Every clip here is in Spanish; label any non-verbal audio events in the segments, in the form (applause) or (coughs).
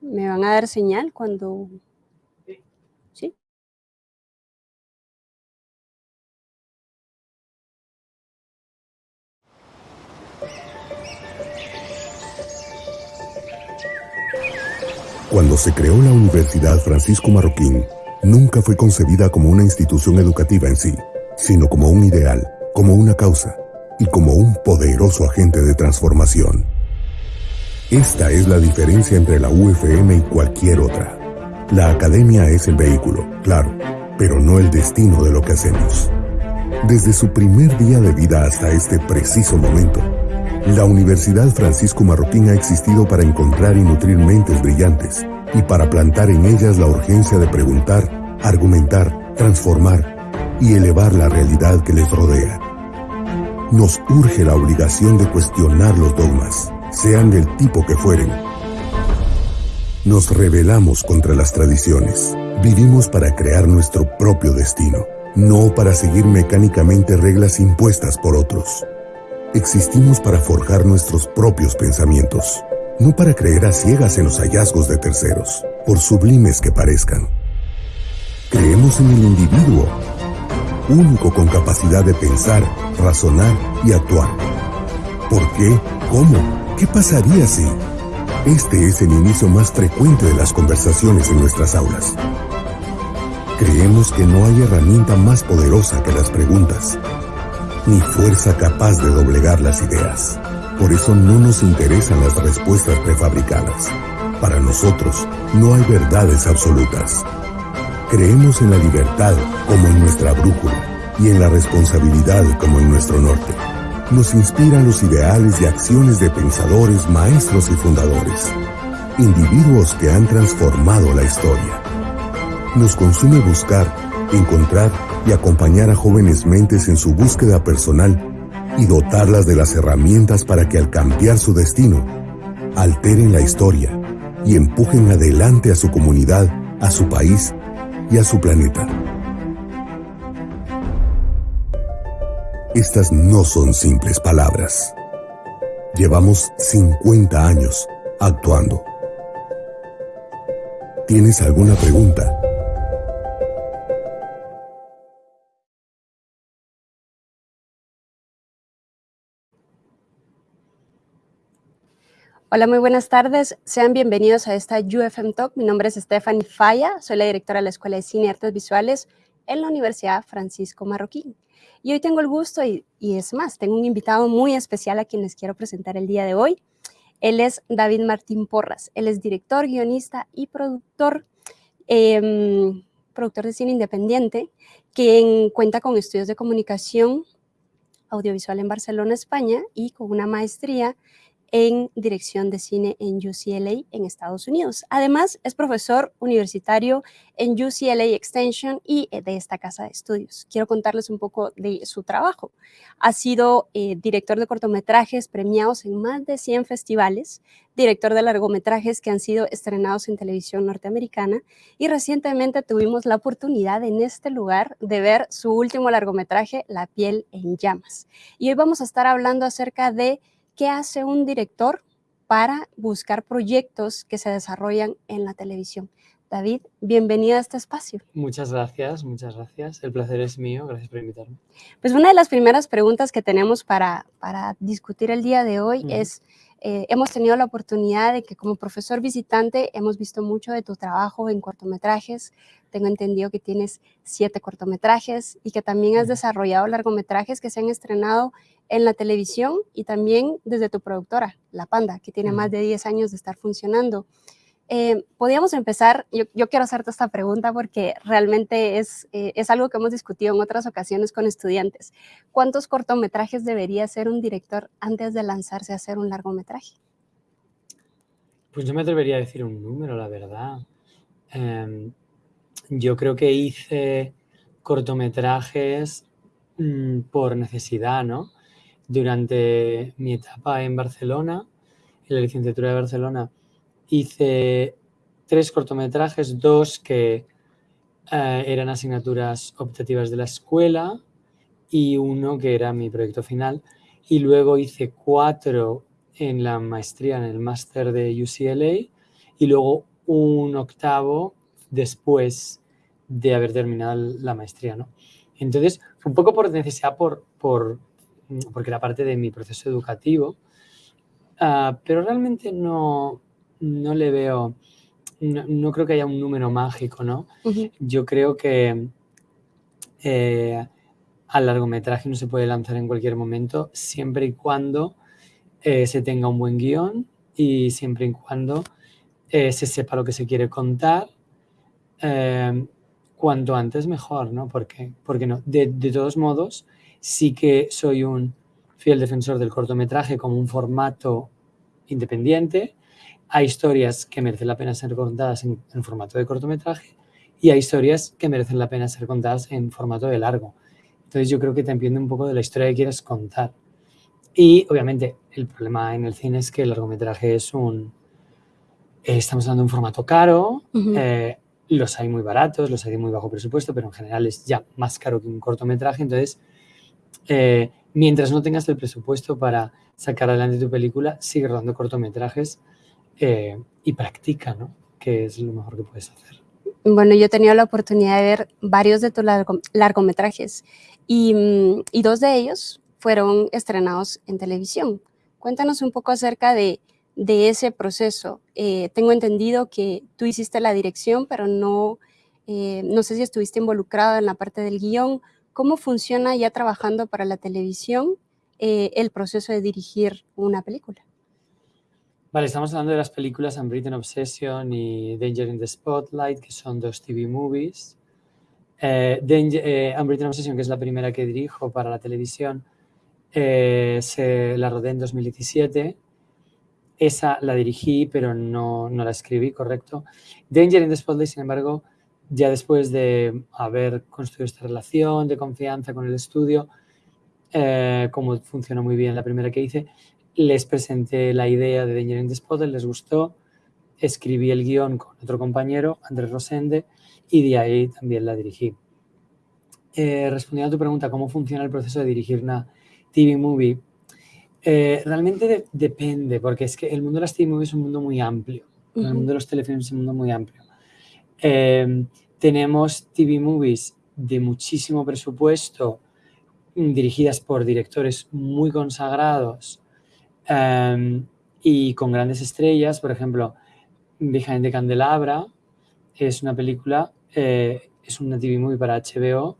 Me van a dar señal cuando... ¿Sí? Cuando se creó la Universidad Francisco Marroquín, nunca fue concebida como una institución educativa en sí, sino como un ideal, como una causa y como un poderoso agente de transformación. Esta es la diferencia entre la UFM y cualquier otra. La academia es el vehículo, claro, pero no el destino de lo que hacemos. Desde su primer día de vida hasta este preciso momento, la Universidad Francisco Marroquín ha existido para encontrar y nutrir mentes brillantes y para plantar en ellas la urgencia de preguntar, argumentar, transformar y elevar la realidad que les rodea. Nos urge la obligación de cuestionar los dogmas, sean del tipo que fueren. Nos rebelamos contra las tradiciones. Vivimos para crear nuestro propio destino, no para seguir mecánicamente reglas impuestas por otros. Existimos para forjar nuestros propios pensamientos, no para creer a ciegas en los hallazgos de terceros, por sublimes que parezcan. Creemos en el individuo, único con capacidad de pensar, razonar y actuar. ¿Por qué? ¿Cómo? ¿Qué pasaría si? Este es el inicio más frecuente de las conversaciones en nuestras aulas. Creemos que no hay herramienta más poderosa que las preguntas, ni fuerza capaz de doblegar las ideas. Por eso no nos interesan las respuestas prefabricadas. Para nosotros no hay verdades absolutas. Creemos en la libertad como en nuestra brújula y en la responsabilidad como en nuestro norte nos inspiran los ideales y acciones de pensadores, maestros y fundadores, individuos que han transformado la historia. Nos consume buscar, encontrar y acompañar a jóvenes mentes en su búsqueda personal y dotarlas de las herramientas para que al cambiar su destino, alteren la historia y empujen adelante a su comunidad, a su país y a su planeta. Estas no son simples palabras. Llevamos 50 años actuando. ¿Tienes alguna pregunta? Hola, muy buenas tardes. Sean bienvenidos a esta UFM Talk. Mi nombre es Stephanie Falla, soy la directora de la Escuela de Cine y Artes Visuales en la Universidad Francisco Marroquín. Y hoy tengo el gusto, y, es más, tengo un invitado muy especial a quien les quiero presentar el día de hoy. Él es David Martín Porras. Él es director, guionista y productor, em, productor de cine independiente, quien cuenta con estudios de comunicación audiovisual en Barcelona, España, y con una maestría en dirección de cine en UCLA en Estados Unidos. Además, es profesor universitario en UCLA Extension y eh, de esta casa de estudios. Quiero contarles un poco de su trabajo. Ha sido eh, director de cortometrajes premiados en más de 100 festivales, director de largometrajes que han sido estrenados en televisión norteamericana y recientemente tuvimos la oportunidad en este lugar de ver su último largometraje, La piel en llamas. Y hoy vamos a estar hablando acerca de ¿Qué hace un director para buscar proyectos que se desarrollan en la televisión? David, bienvenido a este espacio. Muchas gracias, muchas gracias. El placer es mío, gracias por invitarme. Pues una de las primeras preguntas que tenemos para, para discutir el día de hoy es, eh, hemos tenido la oportunidad de que como profesor visitante hemos visto mucho de tu trabajo en cortometrajes. Tengo entendido que tienes siete cortometrajes y que también has desarrollado largometrajes que se han estrenado en la televisión y también desde tu productora, La Panda, que tiene más de 10 años de estar funcionando. Eh, podríamos empezar, yo, quiero hacerte esta pregunta porque realmente es, eh, es algo que hemos discutido en otras ocasiones con estudiantes. ¿Cuántos cortometrajes debería hacer un director antes de lanzarse a hacer un largometraje? Pues yo me atrevería a decir un número, la verdad. Em, yo creo que hice cortometrajes mm, por necesidad, ¿no? durante mi etapa en Barcelona, en la licenciatura de Barcelona, hice tres cortometrajes, dos que eh, eran asignaturas optativas de la escuela y uno que era mi proyecto final. Y luego hice cuatro en la maestría, en el máster de UCLA y luego un octavo después de haber terminado la maestría, ¿no? Entonces, un poco por necesidad, por, por, porque era parte de mi proceso educativo, ah, pero realmente no, no le veo, no, creo que haya un número mágico, ¿no? Yo creo que eh, al largometraje no se puede lanzar en cualquier momento, siempre y cuando eh, se tenga un buen guion y siempre y cuando eh, se sepa lo que se quiere contar. cuanto antes mejor, ¿no? Porque, porque no. De, de, todos modos, sí que soy un fiel defensor del cortometraje como un formato independiente, hay historias que merecen la pena ser contadas en, formato de cortometraje y hay historias que merecen la pena ser contadas en formato de largo. Entonces yo creo que te entiende un poco de la historia que quieres contar. Y obviamente el problema en el cine es que el largometraje es un... Eh, estamos hablando de un formato caro, eh, los hay muy baratos, los hay de muy bajo presupuesto, pero en general es ya más caro que un cortometraje. Entonces, eh, mientras no tengas el presupuesto para sacar adelante tu película, sigue rodando cortometrajes eh, y practica, ¿no? Que es lo mejor que puedes hacer. Bueno, yo he tenido la oportunidad de ver varios de tus largometrajes mm, y, dos de ellos fueron estrenados en televisión. Cuéntanos un poco acerca de, ese proceso. Eh, tengo entendido que tú hiciste la dirección, pero no, eh, no sé si estuviste involucrado en la parte del guion. ¿Cómo funciona ya trabajando para la televisión el proceso de dirigir una película? Vale, estamos hablando de las películas Unwritten Obsession y Danger in the Spotlight, que son dos TV movies. Eh, eh, Unwritten Obsession, que es la primera que dirijo para la televisión, eh, se la rodé en 2017. Esa la dirigí, pero no, no, la escribí, correcto. Danger in the Spotlight, sin embargo, ya después de haber construido esta relación de confianza con el estudio, como funcionó muy bien la primera que hice, les presenté la idea de Danger in the les gustó, escribí el guion con otro compañero, Andrés Rosende, y de ahí también la dirigí. Eh, respondiendo a tu pregunta, ¿cómo funciona el proceso de dirigir una TV movie? Eh, realmente depende, porque es que el mundo de las TV movies es un mundo muy amplio. El mundo de los telefilms es un mundo muy amplio. Eh, tenemos TV movies de muchísimo presupuesto, dirigidas por directores muy consagrados, Em, y con grandes estrellas, por ejemplo, Behind the Candelabra es una película, eh, es una TV movie para HBO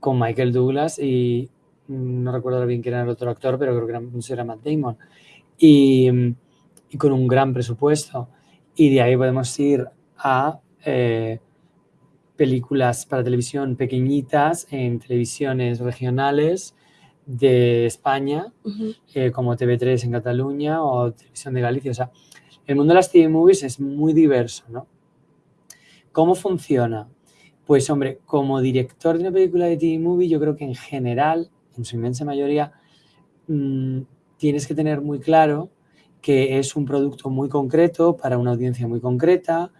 con Michael Douglas y no recuerdo bien quién era el otro actor, pero creo que era, no era Matt Damon. Y, y, con un gran presupuesto. Y de ahí podemos ir a eh, películas para televisión pequeñitas en televisiones regionales de España, eh, como TV3 en Cataluña o Televisión de Galicia. O sea, el mundo de las TV movies es muy diverso, ¿no? ¿Cómo funciona? Pues, hombre, como director de una película de TV movie, yo creo que en general, en su inmensa mayoría, mm, tienes que tener muy claro que es un producto muy concreto para una audiencia muy concreta,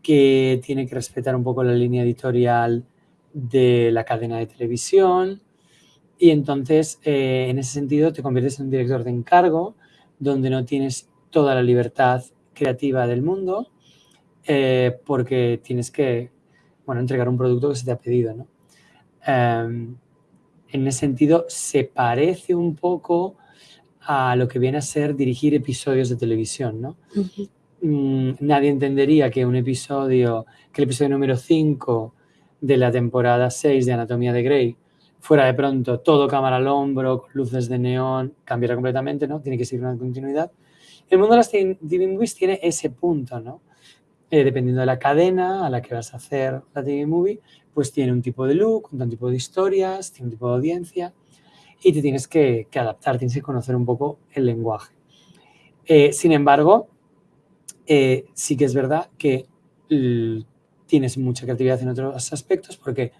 que tiene que respetar un poco la línea editorial de la cadena de televisión, y entonces, eh, en ese sentido, te conviertes en un director de encargo, donde no tienes toda la libertad creativa del mundo, eh, porque tienes que, bueno, entregar un producto que se te ha pedido, ¿no? Em, en ese sentido, se parece un poco a lo que viene a ser dirigir episodios de televisión, ¿no? Mm, nadie entendería que un episodio, que el episodio número 5 de la temporada 6 de Anatomía de Grey fuera de pronto todo cámara al hombro, luces de neón, cambiará completamente, ¿no? Tiene que seguir una continuidad. El mundo de las TV Movies tiene ese punto, ¿no? Eh, dependiendo de la cadena a la que vas a hacer la TV Movie, pues tiene un tipo de look, un tipo de historias, tiene un tipo de audiencia y te tienes que, adaptar, tienes que conocer un poco el lenguaje. Eh, sin embargo, eh, sí que es verdad que tienes mucha creatividad en otros aspectos porque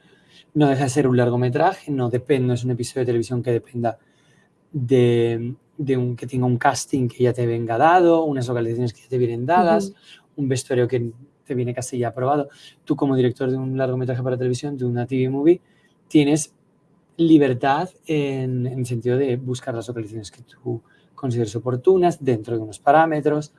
no deja de ser un largometraje, no depende, no es un episodio de televisión que dependa de, un, que tenga un casting que ya te venga dado, unas localizaciones que ya te vienen dadas, un vestuario que te viene casi ya aprobado. Tú como director de un largometraje para televisión, de una TV movie, tienes libertad en, en el sentido de buscar las localizaciones que tú consideres oportunas dentro de unos parámetros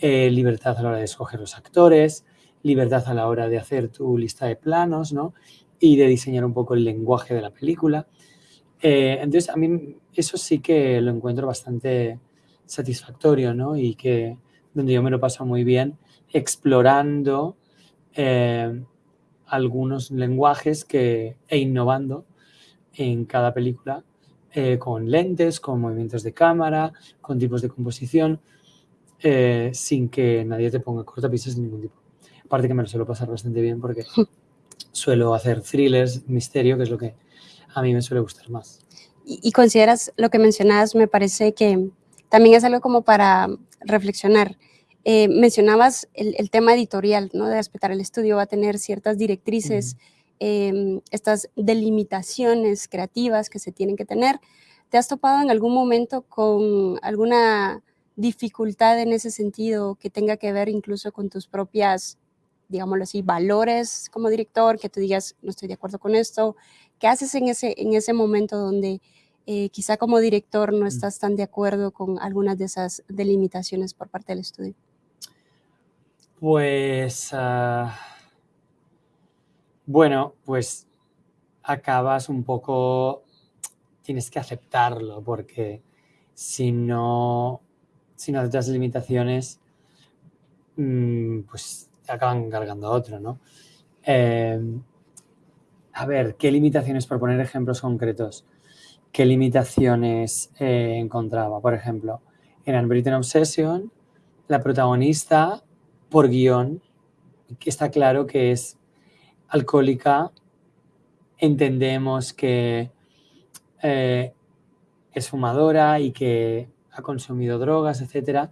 eh, libertad a la hora de escoger los actores, libertad a la hora de hacer tu lista de planos, ¿no? Y de diseñar un poco el lenguaje de la película. Eh, entonces, a mí eso sí que lo encuentro bastante satisfactorio, ¿no? Y que donde yo me lo paso muy bien explorando eh, algunos lenguajes que, e innovando en cada película eh, con lentes, con movimientos de cámara, con tipos de composición, eh, sin que nadie te ponga cortapisas de ningún tipo. Aparte que me lo suelo pasar bastante bien porque (laughs) suelo hacer thrillers, misterio, que es lo que a mí me suele gustar más. Y, consideras lo que mencionabas, me parece que también es algo como para reflexionar. Eh, mencionabas el, tema editorial, ¿no? De respetar el estudio, va a tener ciertas directrices, em, estas delimitaciones creativas que se tienen que tener. ¿Te has topado en algún momento con alguna dificultad en ese sentido que tenga que ver incluso con tus propias, digámoslo así, valores como director, que tú digas, no estoy de acuerdo con esto? ¿Qué haces en ese, en ese momento donde eh, quizá como director no mm. estás tan de acuerdo con algunas de esas delimitaciones por parte del estudio? Pues, ah, bueno, pues acabas un poco, tienes que aceptarlo, porque si no, si no aceptas limitaciones, mm, pues acaban cargando otro, ¿no? Em, a ver, ¿qué limitaciones, por poner ejemplos concretos? qué limitaciones eh, encontraba. Por ejemplo, en Unwritten Obsession, la protagonista, por guion, está claro que es alcohólica, entendemos que eh, es fumadora y que ha consumido drogas, etc.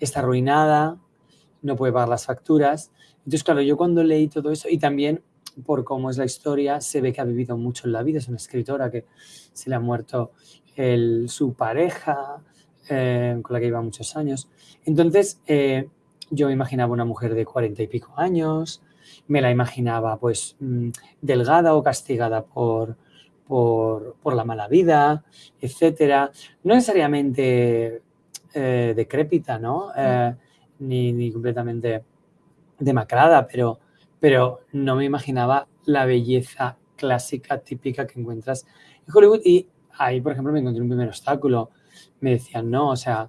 Está arruinada, no puede pagar las facturas. Entonces, claro, yo cuando leí todo eso, y también por cómo es la historia, se ve que ha vivido mucho en la vida. Es una escritora que se le ha muerto su pareja, eh, con la que lleva muchos años. Entonces, eh, yo me imaginaba una mujer de cuarenta y pico años, me la imaginaba pues mm, delgada o castigada por, por, la mala vida, etcétera. No necesariamente eh, decrépita, ¿no? Ni, ni completamente demacrada, pero pero no me imaginaba la belleza clásica, típica que encuentras en Hollywood. Y ahí, por ejemplo, me encontré un primer obstáculo. Me decían, no, o sea,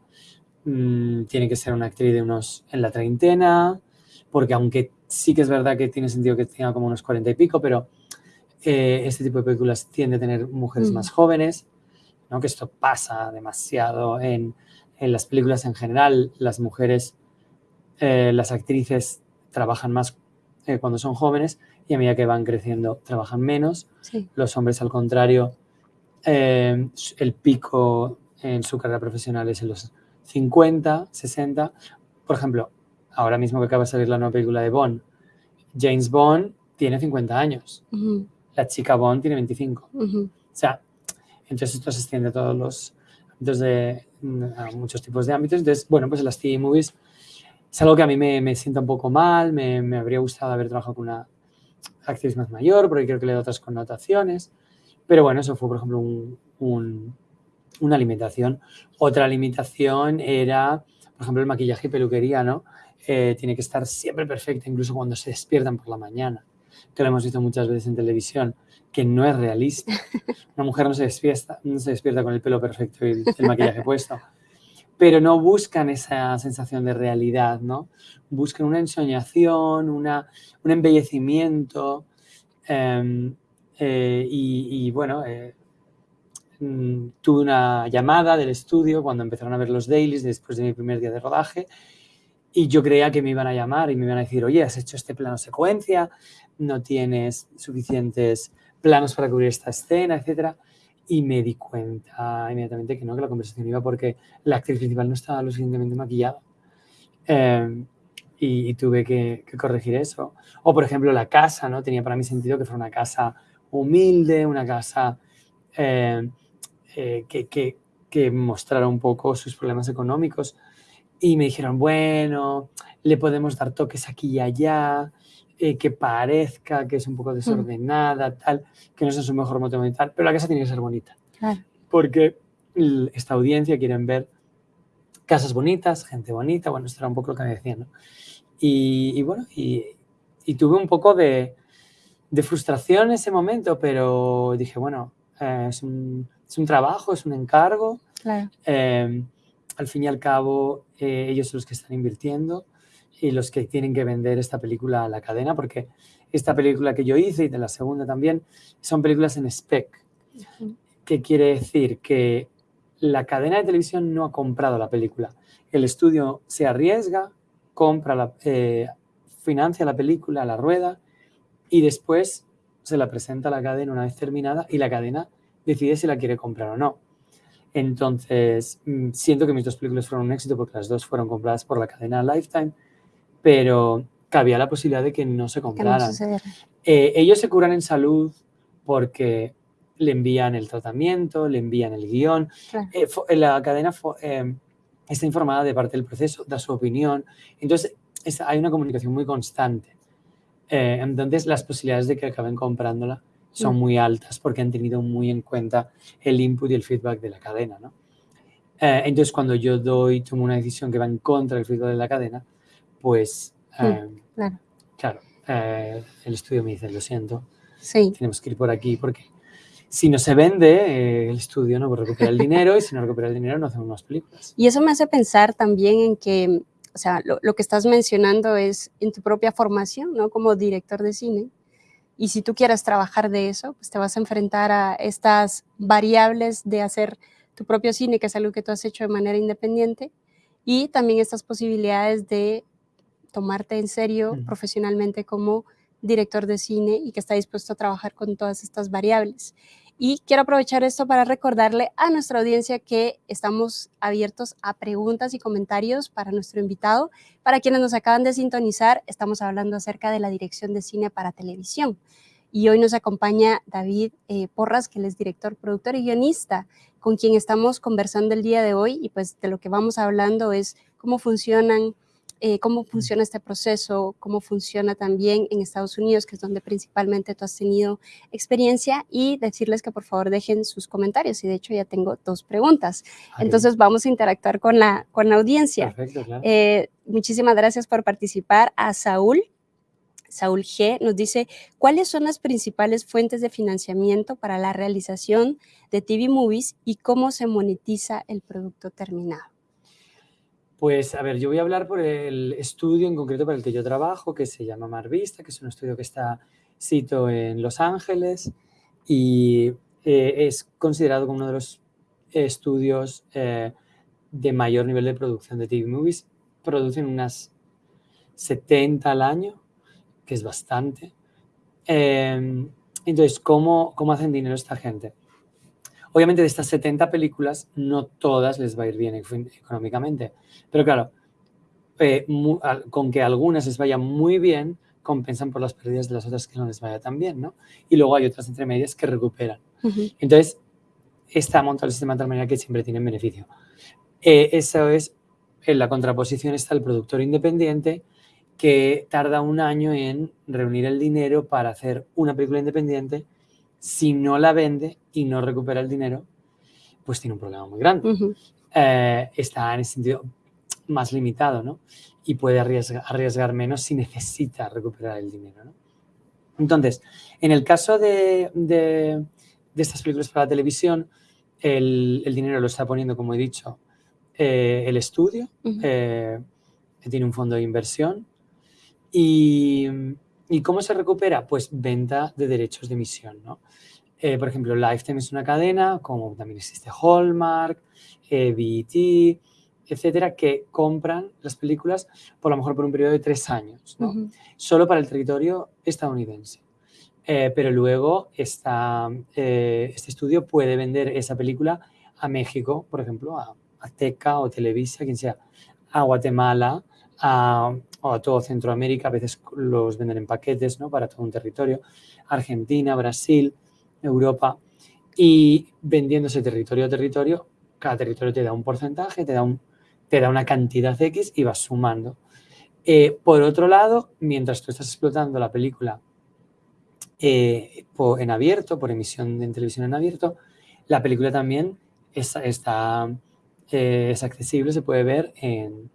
mm, tiene que ser una actriz de unos en la treintena, porque aunque sí que es verdad que tiene sentido que tenga como unos cuarenta y pico, pero eh, este tipo de películas tiende a tener mujeres mm. más jóvenes, ¿no? que esto pasa demasiado en, en las películas en general. Las mujeres, eh, las actrices trabajan más eh, cuando son jóvenes y a medida que van creciendo trabajan menos. Los hombres, al contrario, eh, el pico en su carrera profesional es en los 50, 60. Por ejemplo, ahora mismo que acaba de salir la nueva película de Bond, James Bond tiene 50 años, la chica Bond tiene 25. O sea, entonces esto se extiende a todos los ámbitos de a muchos tipos de ámbitos. Entonces, bueno, pues las TV movies es algo que a mí me, me sienta un poco mal, me, me, habría gustado haber trabajado con una actriz más mayor, porque creo que le da otras connotaciones. Pero bueno, eso fue, por ejemplo, un, una limitación. Otra limitación era, por ejemplo, el maquillaje y peluquería, ¿no? Eh, tiene que estar siempre perfecta, incluso cuando se despiertan por la mañana, que lo hemos visto muchas veces en televisión, que no es realista. (laughs) Una mujer no se despierta, no se despierta con el pelo perfecto y el maquillaje puesto pero no buscan esa sensación de realidad, ¿no? Buscan una ensoñación, una, un embellecimiento em, eh, y, bueno, eh, mm, tuve una llamada del estudio cuando empezaron a ver los dailies después de mi primer día de rodaje y yo creía que me iban a llamar y me iban a decir, oye, has hecho este plano secuencia, no tienes suficientes planos para cubrir esta escena, etcétera y me di cuenta inmediatamente que no, que la conversación iba porque la actriz principal no estaba lo suficientemente maquillada. Em, y, tuve que, corregir eso. O, por ejemplo, la casa, ¿no? Tenía para mí sentido que fuera una casa humilde, una casa em, eh, que, que, que mostrara un poco sus problemas económicos. Y me dijeron, bueno, le podemos dar toques aquí y allá, eh, que parezca que es un poco mm. desordenada, tal, que no es su mejor moto mental, pero la casa tiene que ser bonita. Porque esta audiencia quieren ver casas bonitas, gente bonita, bueno, esto era un poco lo que me decían, ¿no? Y, bueno, y, tuve un poco de, frustración en ese momento, pero dije, bueno, eh, es, un, trabajo, es un encargo. Eh, al fin y al cabo, eh, ellos son los que están invirtiendo y los que tienen que vender esta película a la cadena, porque esta película que yo hice y de la segunda también, son películas en spec. ¿Qué quiere decir? Que la cadena de televisión no ha comprado la película. El estudio se arriesga, compra, la, eh, financia la película, la rueda y después se la presenta a la cadena una vez terminada y la cadena decide si la quiere comprar o no. Entonces, mm, siento que mis dos películas fueron un éxito porque las dos fueron compradas por la cadena Lifetime, pero cabía la posibilidad de que no se compraran. Eh, ellos se curan en salud porque le envían el tratamiento, le envían el guion. Eh, la cadena eh, está informada de parte del proceso, da su opinión. Entonces, hay una comunicación muy constante. Eh, entonces, las posibilidades de que acaben comprándola son mm. muy altas porque han tenido muy en cuenta el input y el feedback de la cadena. ¿no? entonces, cuando yo doy, tomo una decisión que va en contra del feedback de la cadena, pues, claro, claro el estudio me dice, lo siento, sí. tenemos que ir por aquí porque si no se vende, eh, el estudio no recupera el dinero y si no recupera el dinero no hacemos más películas. Y eso me hace pensar también en que, o sea, lo, que estás mencionando es en tu propia formación, ¿no? Como director de cine. Y si tú quieres trabajar de eso, pues te vas a enfrentar a estas variables de hacer tu propio cine, que es algo que tú has hecho de manera independiente, y también estas posibilidades de tomarte en serio profesionalmente como director de cine y que está dispuesto a trabajar con todas estas variables. Y quiero aprovechar esto para recordarle a nuestra audiencia que estamos abiertos a preguntas y comentarios para nuestro invitado. Para quienes nos acaban de sintonizar, estamos hablando acerca de la dirección de cine para televisión. Y hoy nos acompaña David eh, Porras, que él es director, productor y guionista, con quien estamos conversando el día de hoy. Y pues de lo que vamos hablando es cómo funcionan eh, cómo funciona este proceso, cómo funciona también en Estados Unidos, que es donde principalmente tú has tenido experiencia, y decirles que por favor dejen sus comentarios. Y de hecho ya tengo dos preguntas. Entonces vamos a interactuar con la, con la audiencia. Perfecto, claro. Eh, muchísimas gracias por participar. A Saúl, Saúl G. nos dice, ¿cuáles son las principales fuentes de financiamiento para la realización de TV Movies y cómo se monetiza el producto terminado? Pues a ver, yo voy a hablar por el estudio en concreto para el que yo trabajo, que se llama Marvista, que es un estudio que está sito en Los Ángeles y eh, es considerado como uno de los estudios eh, de mayor nivel de producción de TV movies. Producen unas 70 al año, que es bastante. Em, entonces, ¿cómo, ¿cómo hacen dinero esta gente? Obviamente de estas 70 películas no todas les va a ir bien económicamente, pero claro, eh, con que algunas les vayan muy bien, compensan por las pérdidas de las otras que no les vaya tan bien, ¿no? Y luego hay otras entre medias que recuperan. Entonces, está montado el sistema de tal manera que siempre tienen beneficio. Eh, eso es, en la contraposición está el productor independiente que tarda un año en reunir el dinero para hacer una película independiente si no la vende y no recupera el dinero, pues tiene un problema muy grande. Eh, está en ese sentido más limitado, ¿no? Y puede arriesgar, menos si necesita recuperar el dinero, ¿no? Entonces, en el caso de, de, estas películas para la televisión, el, dinero lo está poniendo, como he dicho, eh, el estudio, eh, que tiene un fondo de inversión. Y, ¿Y cómo se recupera? Pues venta de derechos de emisión, ¿no? Eh, por ejemplo, Lifetime es una cadena, como también existe Hallmark, eh, BET, etcétera, que compran las películas por lo mejor por un periodo de tres años, ¿no? Solo para el territorio estadounidense. Eh, pero luego esta, este estudio puede vender esa película a México, por ejemplo, a Azteca o Televisa, quien sea, a Guatemala, a, a todo Centroamérica, a veces los venden en paquetes ¿no? para todo un territorio, Argentina, Brasil, Europa, y vendiéndose territorio a territorio, cada territorio te da un porcentaje, te da, un, te da una cantidad X y vas sumando. Eh, por otro lado, mientras tú estás explotando la película eh, en abierto, por emisión en televisión en abierto, la película también está eh, es accesible, se puede ver en,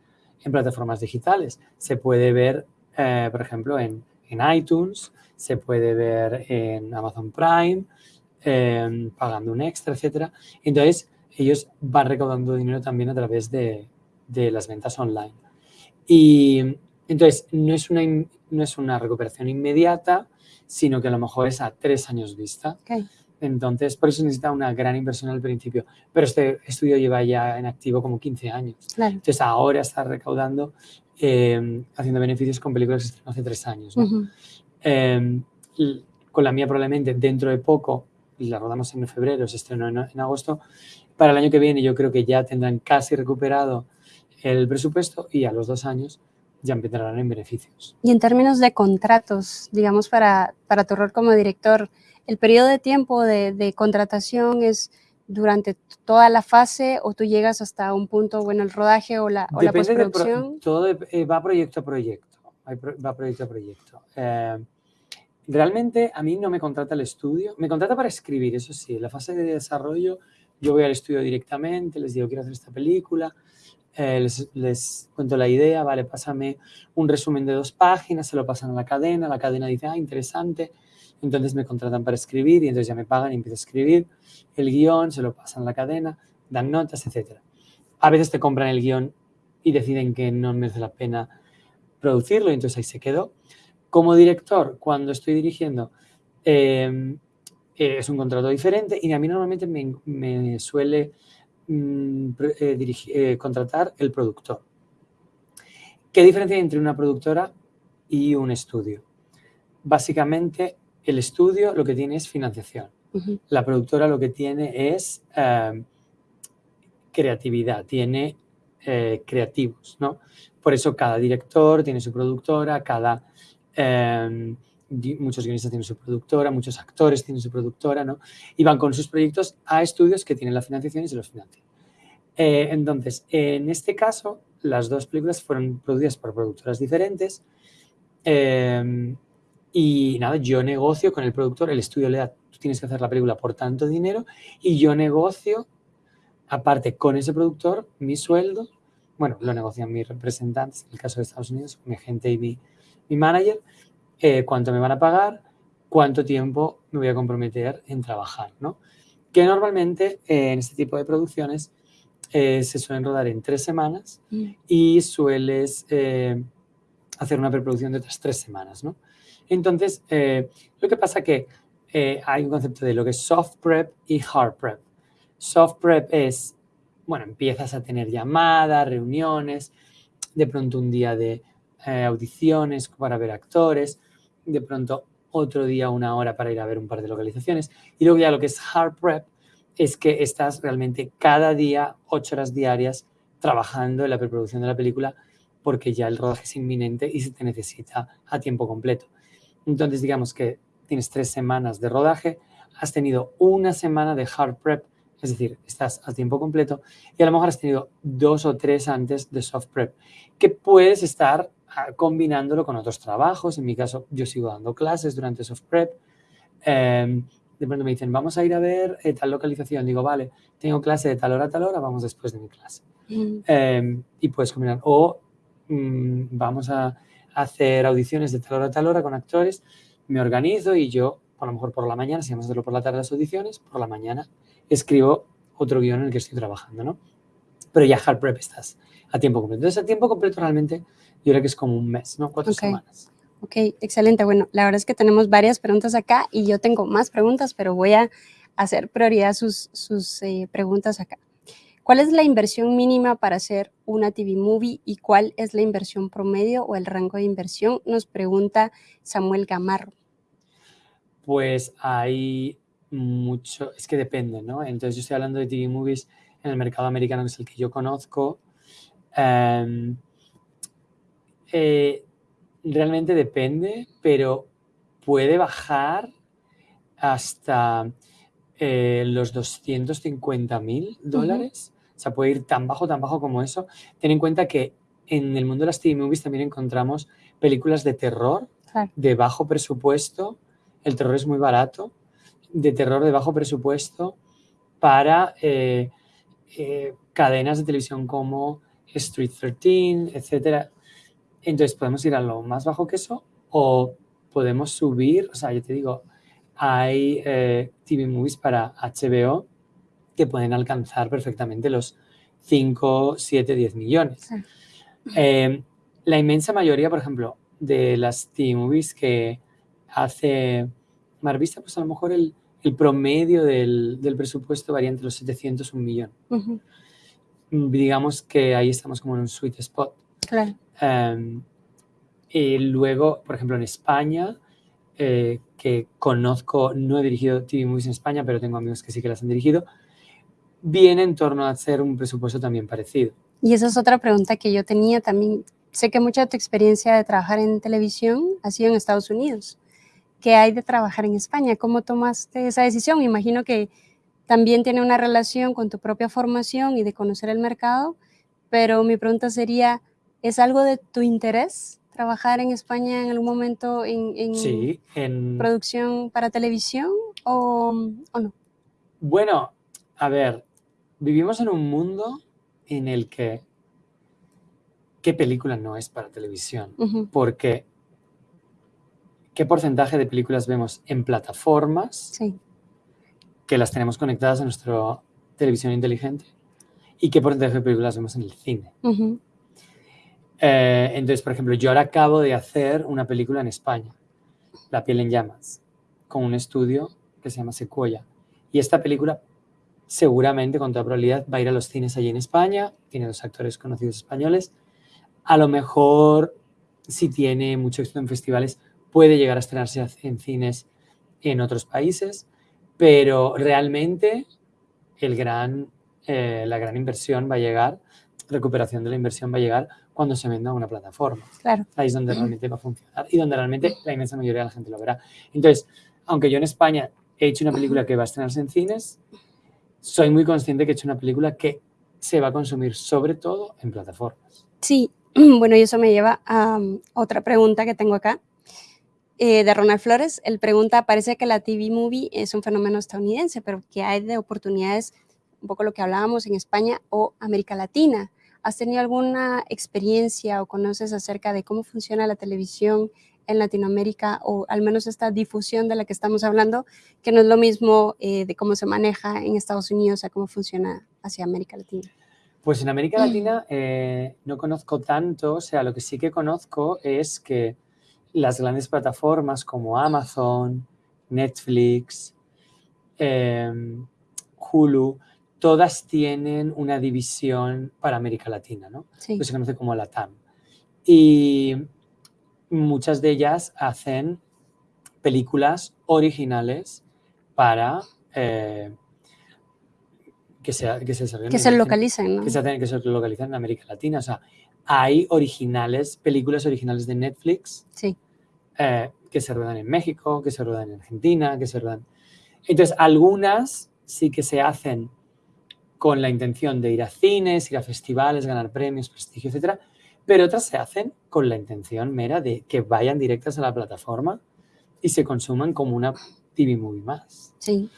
plataformas digitales. Se puede ver, eh, por ejemplo, en, iTunes, se puede ver en Amazon Prime, em, pagando un extra, etc. Entonces, ellos van recaudando dinero también a través de, las ventas online. Y entonces, no es, una, no es una recuperación inmediata, sino que a lo mejor es a tres años vista. Entonces, por eso necesita una gran inversión al principio. Pero este estudio lleva ya en activo como 15 años. Entonces, ahora está recaudando, em, haciendo beneficios con películas que estrenaron hace tres años. Em, con la mía probablemente dentro de poco, la rodamos en febrero, se estrenó en, en agosto, para el año que viene yo creo que ya tendrán casi recuperado el presupuesto y a los dos años ya empezarán en beneficios. Y en términos de contratos, digamos, para, para tu rol como director, ¿el periodo de tiempo de, contratación es durante toda la fase o tú llegas hasta un punto, bueno, el rodaje o la, o la postproducción? todo eh, va proyecto a proyecto, va proyecto a proyecto. Eh, realmente a mí no me contrata el estudio, me contrata para escribir, eso sí, en la fase de desarrollo yo voy al estudio directamente, les digo quiero hacer esta película, eh, les, cuento la idea, vale, pásame un resumen de dos páginas, se lo pasan a la cadena, la cadena dice, ah, interesante, entonces me contratan para escribir y entonces ya me pagan y empiezo a escribir el guion, se lo pasan a la cadena, dan notas, etc. A veces te compran el guion y deciden que no merece la pena producirlo y entonces ahí se quedó. Como director, cuando estoy dirigiendo, em, eh, es un contrato diferente y a mí normalmente me, suele Mm, eh, eh, contratar el productor. ¿Qué diferencia hay entre una productora y un estudio? Básicamente, el estudio lo que tiene es financiación. La productora lo que tiene es em, creatividad, tiene eh, creativos, ¿no? Por eso cada director tiene su productora, cada... Em, muchos guionistas tienen su productora, muchos actores tienen su productora, ¿no? Y van con sus proyectos a estudios que tienen la financiación y se los financian. Eh, entonces, en este caso, las dos películas fueron producidas por productoras diferentes eh, y nada, yo negocio con el productor, el estudio le da, tú tienes que hacer la película por tanto dinero y yo negocio, aparte con ese productor, mi sueldo, bueno, lo negocian mis representantes, en el caso de Estados Unidos, mi agente y mi, mi manager, eh, cuánto me van a pagar, cuánto tiempo me voy a comprometer en trabajar, ¿no? Que normalmente eh, en este tipo de producciones eh, se suelen rodar en tres semanas mm. y sueles hacer una preproducción de otras tres semanas, ¿no? Entonces, lo que pasa que hay un concepto de lo que es soft prep y hard prep. Soft prep es, bueno, empiezas a tener llamadas, reuniones, de pronto un día de audiciones para ver actores, de pronto otro día una hora para ir a ver un par de localizaciones. Y luego ya lo que es hard prep es que estás realmente cada día, ocho horas diarias, trabajando en la preproducción de la película porque ya el rodaje es inminente y se te necesita a tiempo completo. Entonces, digamos que tienes tres semanas de rodaje, has tenido una semana de hard prep, es decir, estás a tiempo completo, y a lo mejor has tenido dos o tres antes de soft prep, que puedes estar combinándolo con otros trabajos. En mi caso, yo sigo dando clases durante soft prep. Em, de pronto me dicen, vamos a ir a ver eh, tal localización. Digo, vale, tengo clase de tal hora a tal hora, vamos después de mi clase. Mm. Em, y puedes combinar. O mm, vamos a hacer audiciones de tal hora a tal hora con actores. Me organizo y yo, a lo mejor por la mañana, si vamos a hacerlo por la tarde las audiciones, por la mañana escribo otro guion en el que estoy trabajando, ¿no? Pero ya hard prep estás a tiempo completo. Entonces, a tiempo completo realmente yo creo que es como un mes, ¿no? Cuatro semanas. Ok, excelente. Bueno, la verdad es que tenemos varias preguntas acá y yo tengo más preguntas, pero voy a hacer prioridad sus, sus eh, preguntas acá. ¿Cuál es la inversión mínima para hacer una TV movie y cuál es la inversión promedio o el rango de inversión? Nos pregunta Samuel Gamarro. Pues hay mucho, es que depende, ¿no? Entonces yo estoy hablando de TV movies en el mercado americano, que es el que yo conozco. Em, eh, realmente depende, pero puede bajar hasta eh, los 250 mil dólares. O sea, puede ir tan bajo, tan bajo como eso. Ten en cuenta que en el mundo de las TV movies también encontramos películas de terror, de bajo presupuesto. El terror es muy barato. De terror de bajo presupuesto para eh, cadenas de televisión como Street 13, etcétera. Entonces podemos ir a lo más bajo que eso o podemos subir, o sea, yo te digo, hay eh, TV movies para HBO que pueden alcanzar perfectamente los 5, 7, 10 millones. Eh, la inmensa mayoría, por ejemplo, de las TV movies que hace Marvista, pues a lo mejor el, promedio del, presupuesto varía entre los 700 y un millón. Digamos que ahí estamos como en un sweet spot. Claro. Em, y luego, por ejemplo, en España, eh, que conozco, no he dirigido TV movies en España, pero tengo amigos que sí que las han dirigido, viene en torno a hacer un presupuesto también parecido. Y esa es otra pregunta que yo tenía también. Sé que mucha de tu experiencia de trabajar en televisión ha sido en Estados Unidos. ¿Qué hay de trabajar en España? ¿Cómo tomaste esa decisión? Me imagino que también tiene una relación con tu propia formación y de conocer el mercado, pero mi pregunta sería, ¿es algo de tu interés trabajar en España en algún momento en, en, producción para televisión o, o no? Bueno, a ver, vivimos en un mundo en el que qué película no es para televisión, porque qué porcentaje de películas vemos en plataformas que las tenemos conectadas a nuestra televisión inteligente y qué porcentaje de películas vemos en el cine. Eh, entonces, por ejemplo, yo ahora acabo de hacer una película en España, La piel en llamas, con un estudio que se llama Sequoia. Y esta película seguramente con toda probabilidad va a ir a los cines allí en España, tiene dos actores conocidos españoles, a lo mejor si tiene mucho éxito en festivales puede llegar a estrenarse en cines en otros países, pero realmente eh, la gran inversión va a llegar, recuperación de la inversión va a llegar cuando se venda una plataforma. Claro. Ahí es donde realmente va a funcionar y donde realmente la inmensa mayoría de la gente lo verá. Entonces, aunque yo en España he hecho una película que va a estrenarse en cines, soy muy consciente que he hecho una película que se va a consumir sobre todo en plataformas. Sí, (clears throat) bueno, y eso me lleva a um, otra pregunta que tengo acá. Eh, de Ronald Flores, él pregunta, parece que la TV movie es un fenómeno estadounidense, pero ¿qué hay de oportunidades, un poco lo que hablábamos en España o América Latina? ¿Has tenido alguna experiencia o conoces acerca de cómo funciona la televisión en Latinoamérica o al menos esta difusión de la que estamos hablando, que no es lo mismo eh, de cómo se maneja en Estados Unidos a cómo funciona hacia América Latina. Pues en América Latina eh, no conozco tanto, o sea, lo que sí que conozco es que las grandes plataformas como Amazon, Netflix, em, Hulu, todas tienen una división para América Latina, ¿no? Sí. Que se conoce como la TAM. Y muchas de ellas hacen películas originales para eh, que, se, que se, que se localicen, ¿no? Que se, que se localicen en América Latina. O sea, hay originales, películas originales de Netflix sí. Eh, que se ruedan en México, que se ruedan en Argentina, que se ruedan... Entonces, algunas sí que se hacen con la intención de ir a cines, ir a festivales, ganar premios, prestigio, etcétera, pero otras se hacen con la intención mera de que vayan directas a la plataforma y se consuman como una TV movie más. Sí.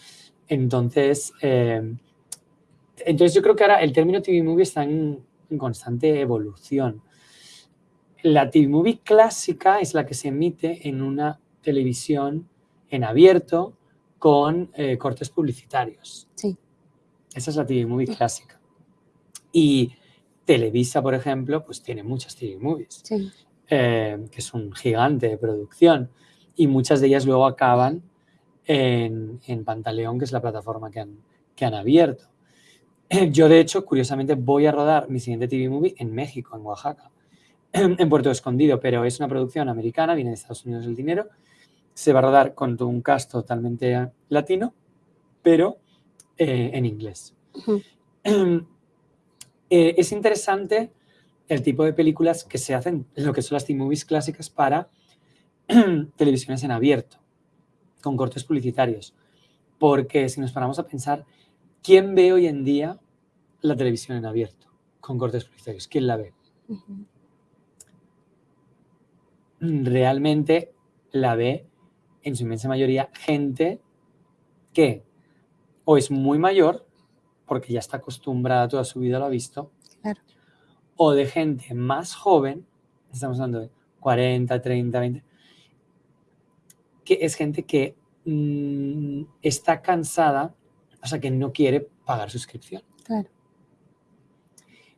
Entonces, eh, entonces yo creo que ahora el término TV movie está en, constante evolución. La TV movie clásica es la que se emite en una televisión en abierto con eh, cortes publicitarios. Sí. Esa es la TV movie clásica. Y Televisa, por ejemplo, pues tiene muchas TV movies, eh, que es un gigante de producción, y muchas de ellas luego acaban en, Pantaleón, que es la plataforma que han, que han abierto. Yo, de hecho, curiosamente, voy a rodar mi siguiente TV movie en México, en Oaxaca, (clears throat) en Puerto Escondido, pero es una producción americana, viene de Estados Unidos el dinero, se va a rodar con un cast totalmente latino, pero eh, en inglés. (clears throat) Eh, es interesante el tipo de películas que se hacen, lo que son las T-movies clásicas para (clears throat) televisiones en abierto, con cortes publicitarios. Porque si nos paramos a pensar, ¿quién ve hoy en día la televisión en abierto con cortes publicitarios? ¿Quién la ve? Realmente la ve en su inmensa mayoría gente que o es muy mayor porque ya está acostumbrada toda su vida, lo ha visto. Claro. O de gente más joven, estamos hablando de 40, 30, 20, que es gente que mm, está cansada, o sea, que no quiere pagar suscripción. Claro.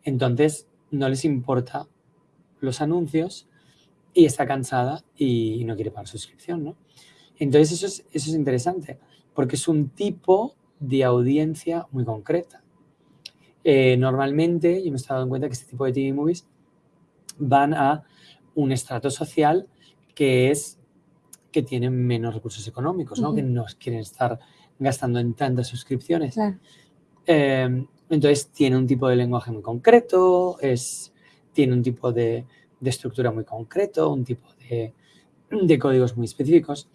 Entonces, no les importa los anuncios y está cansada y no quiere pagar suscripción, ¿no? Entonces, eso es, eso es interesante, porque es un tipo de audiencia muy concreta. Eh, normalmente, yo me he dado cuenta que este tipo de TV movies van a un estrato social que es que tienen menos recursos económicos, ¿no? que no quieren estar gastando en tantas suscripciones. Eh, entonces tiene un tipo de lenguaje muy concreto, es, tiene un tipo de, de estructura muy concreto, un tipo de, de, códigos muy específicos.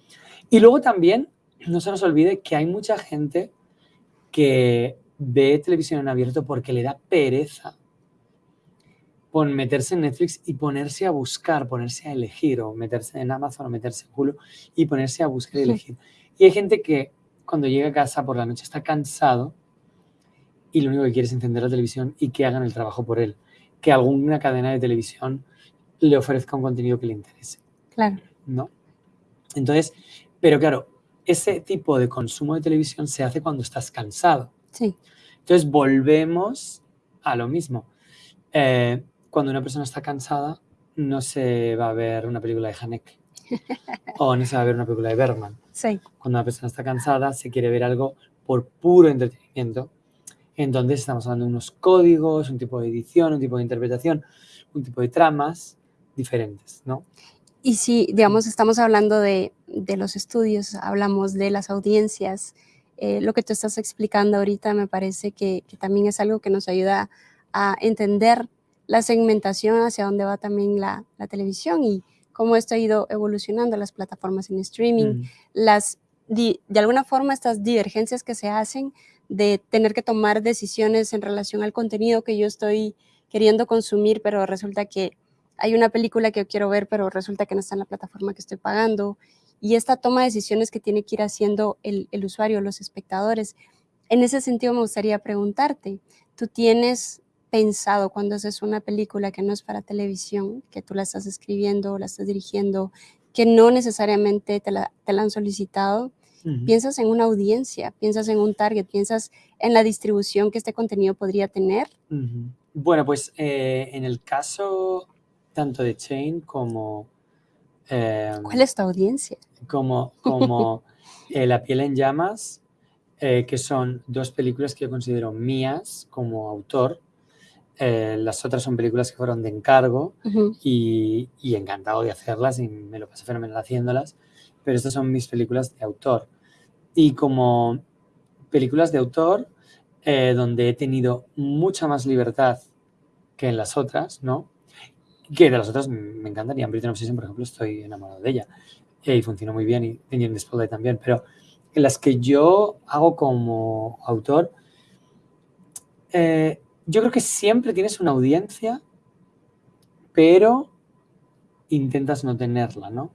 Y luego también, no se nos olvide que hay mucha gente que ve televisión en abierto porque le da pereza por meterse en Netflix y ponerse a buscar, ponerse a elegir, o meterse en Amazon o meterse en Hulu y ponerse a buscar y elegir. Y hay gente que cuando llega a casa por la noche está cansado y lo único que quiere es encender la televisión y que hagan el trabajo por él. Que alguna cadena de televisión le ofrezca un contenido que le interese. Claro. ¿No? Entonces, pero claro, ese tipo de consumo de televisión se hace cuando estás cansado. Sí. Entonces, volvemos a lo mismo. Eh, cuando una persona está cansada, no se va a ver una película de Haneke (laughs) o no se va a ver una película de Bergman. Sí. Cuando una persona está cansada, se quiere ver algo por puro entretenimiento. Entonces estamos hablando de unos códigos, un tipo de edición, un tipo de interpretación, un tipo de tramas diferentes, ¿no? Y si, digamos, estamos hablando de, de los estudios, hablamos de las audiencias, eh, lo que tú estás explicando ahorita me parece que, que, también es algo que nos ayuda a entender la segmentación hacia dónde va también la, la televisión y cómo esto ha ido evolucionando las plataformas en streaming, mm. las, de alguna forma estas divergencias que se hacen de tener que tomar decisiones en relación al contenido que yo estoy queriendo consumir, pero resulta que hay una película que yo quiero ver, pero resulta que no está en la plataforma que estoy pagando. Y esta toma de decisiones que tiene que ir haciendo el, el usuario, los espectadores. En ese sentido me gustaría preguntarte, ¿tú tienes pensado cuando haces una película que no es para televisión, que tú la estás escribiendo, la estás dirigiendo, que no necesariamente te la, te la han solicitado? Piensas en una audiencia, piensas en un target, piensas en la distribución que este contenido podría tener. Bueno, pues eh, en el caso tanto de Chain como... Eh, ¿Cuál es tu audiencia? Como, (laughs) como eh, La piel en llamas, que son dos películas que yo considero mías como autor. las otras son películas que fueron de encargo y, y, encantado de hacerlas y me lo pasé fenomenal haciéndolas pero estas son mis películas de autor. Y como películas de autor, eh, donde he tenido mucha más libertad que en las otras, ¿no? Que de las otras me encantaría. En Britain Obsession, por ejemplo, estoy enamorado de ella. y funciona muy bien, y en Spotlight también. Pero en las que yo hago como autor, eh, yo creo que siempre tienes una audiencia, pero intentas no tenerla, ¿no?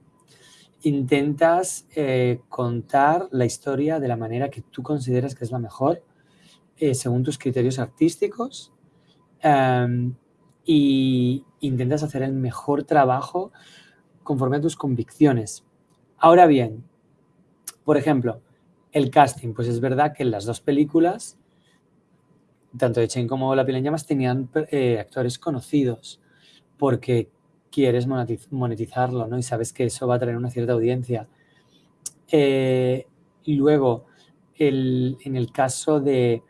intentas eh, contar la historia de la manera que tú consideras que es la mejor, eh, según tus criterios artísticos, um, y intentas hacer el mejor trabajo conforme a tus convicciones. Ahora bien, por ejemplo, el casting, pues es verdad que en las dos películas, tanto de Chain como La piel en llamas, tenían eh, actores conocidos, porque quieres monetizarlo, ¿no? Y sabes que eso va a traer una cierta audiencia. Eh, luego, en el caso de,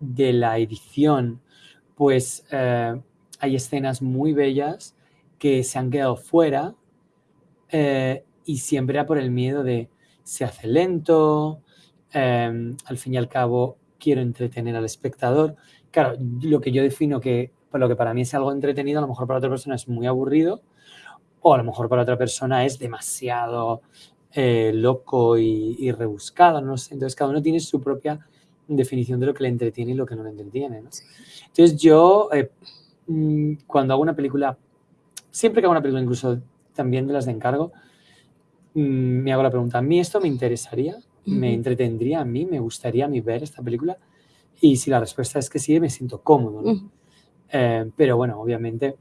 la edición, pues eh, hay escenas muy bellas que se han quedado fuera eh, y siempre era por el miedo de se hace lento, al fin y al cabo quiero entretener al espectador. Claro, lo que yo defino que, por lo que para mí es algo entretenido, a lo mejor para otra persona es muy aburrido o a lo mejor para otra persona es demasiado eh, loco y, rebuscado, no sé. Entonces cada uno tiene su propia definición de lo que le entretiene y lo que no le entretiene. ¿no? Entonces yo, eh, mm, cuando hago una película, siempre que hago una película, incluso también de las de encargo, mm, me hago la pregunta, ¿a mí esto me interesaría? ¿Me entretendría a mí? ¿Me gustaría a mí ver esta película? Y si la respuesta es que sí, me siento cómodo. ¿no? Eh, pero bueno, obviamente,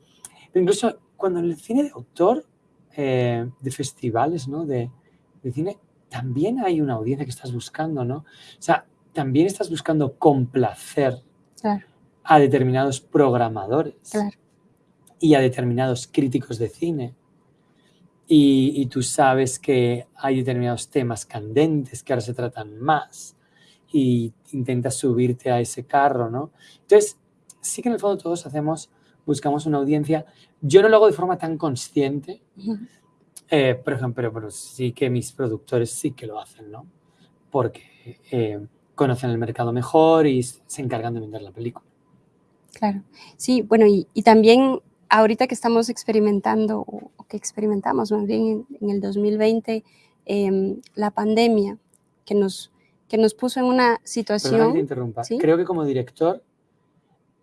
incluso cuando en el cine de autor, eh, de festivales, ¿no? De, de, cine, también hay una audiencia que estás buscando, ¿no? O sea, también estás buscando complacer a determinados programadores y a determinados críticos de cine. Y, y, tú sabes que hay determinados temas candentes que ahora se tratan más y intentas subirte a ese carro, ¿no? Entonces, sí que en el fondo todos hacemos, buscamos una audiencia. Yo no lo hago de forma tan consciente, eh, por ejemplo, pero, sí que mis productores sí que lo hacen, ¿no? Porque eh, conocen el mercado mejor y se encargan de vender la película. Claro, sí, bueno, y, también ahorita que estamos experimentando, o que experimentamos más bien en, el 2020, em, la pandemia que nos, que nos puso en una situación... Que te interrumpa. Creo que como director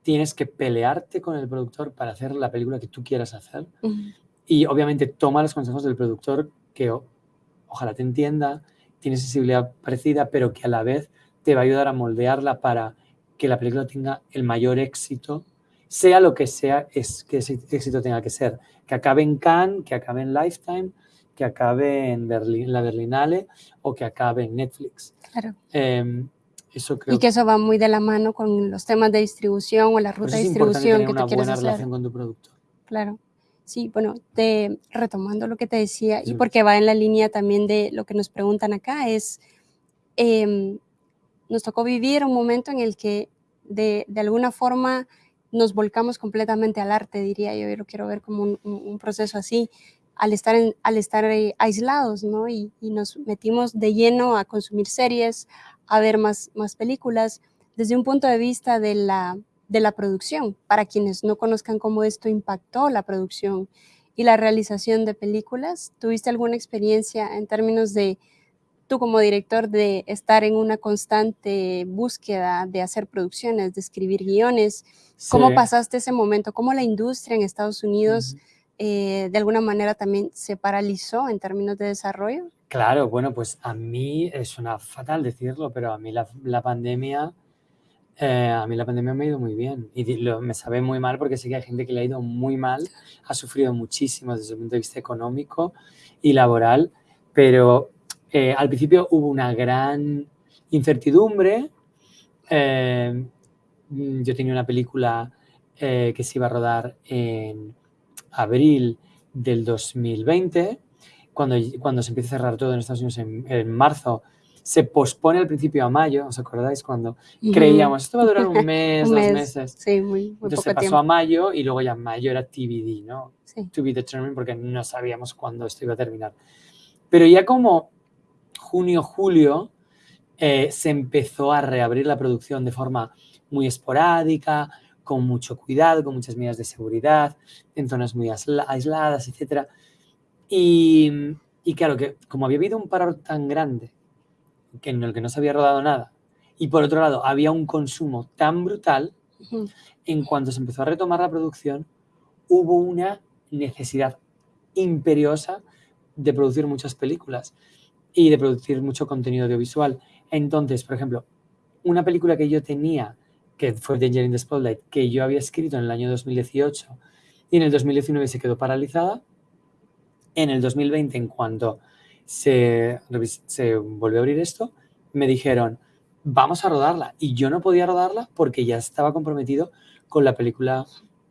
tienes que pelearte con el productor para hacer la película que tú quieras hacer. Y obviamente toma los consejos del productor que ojalá te entienda, tiene sensibilidad parecida, pero que a la vez te va a ayudar a moldearla para que la película tenga el mayor éxito, sea lo que sea es, que ese éxito tenga que ser. Que acabe en Cannes, que acabe en Lifetime, que acabe en, Berlín, la Berlinale o que acabe en Netflix. Claro. Em, y que eso va muy de la mano con los temas de distribución o la ruta de distribución que una te buena relación con tu productor. Claro. Sí, bueno, te, retomando lo que te decía, y porque va en la línea también de lo que nos preguntan acá, es, em, nos tocó vivir un momento en el que de, de, alguna forma nos volcamos completamente al arte, diría yo, yo lo quiero ver como un, un proceso así, al estar, al estar eh, aislados, ¿no? Y, y, nos metimos de lleno a consumir series, a ver más, más películas desde un punto de vista de la, de la producción, para quienes no conozcan cómo esto impactó la producción y la realización de películas. ¿Tuviste alguna experiencia en términos de tú como director de estar en una constante búsqueda de hacer producciones, de escribir guiones? ¿Cómo pasaste ese momento? ¿Cómo la industria en Estados Unidos eh, de alguna manera también se paralizó en términos de desarrollo? Claro, bueno, pues a mí es una fatal decirlo, pero a mí la, pandemia, eh, a mí la pandemia me ha ido muy bien y me sabe muy mal porque sé que hay gente que le ha ido muy mal, ha sufrido muchísimo desde el punto de vista económico y laboral, pero eh, al principio hubo una gran incertidumbre. Eh, yo tenía una película que se iba a rodar en abril del 2020 cuando, cuando se empieza a cerrar todo en Estados Unidos en, marzo, se pospone al principio a mayo, ¿os acordáis? Cuando creíamos, esto va a durar un (laughs) mes, dos meses. Sí, muy, muy Entonces se pasó a mayo y luego ya mayo era TBD, ¿no? Sí. To be determined porque no sabíamos cuándo esto iba a terminar. Pero ya como junio, julio, eh, se empezó a reabrir la producción de forma muy esporádica, con mucho cuidado, con muchas medidas de seguridad, en zonas muy aisladas, etcétera. Y, claro, que como había habido un paro tan grande que en el que no se había rodado nada, y por otro lado había un consumo tan brutal, en cuanto se empezó a retomar la producción, hubo una necesidad imperiosa de producir muchas películas y de producir mucho contenido audiovisual. Entonces, por ejemplo, una película que yo tenía, que fue Danger in the Spotlight, que yo había escrito en el año 2018 y en el 2019 se quedó paralizada, en el 2020, en cuanto se, se volvió a abrir esto, me dijeron, vamos a rodarla. Y yo no podía rodarla porque ya estaba comprometido con la película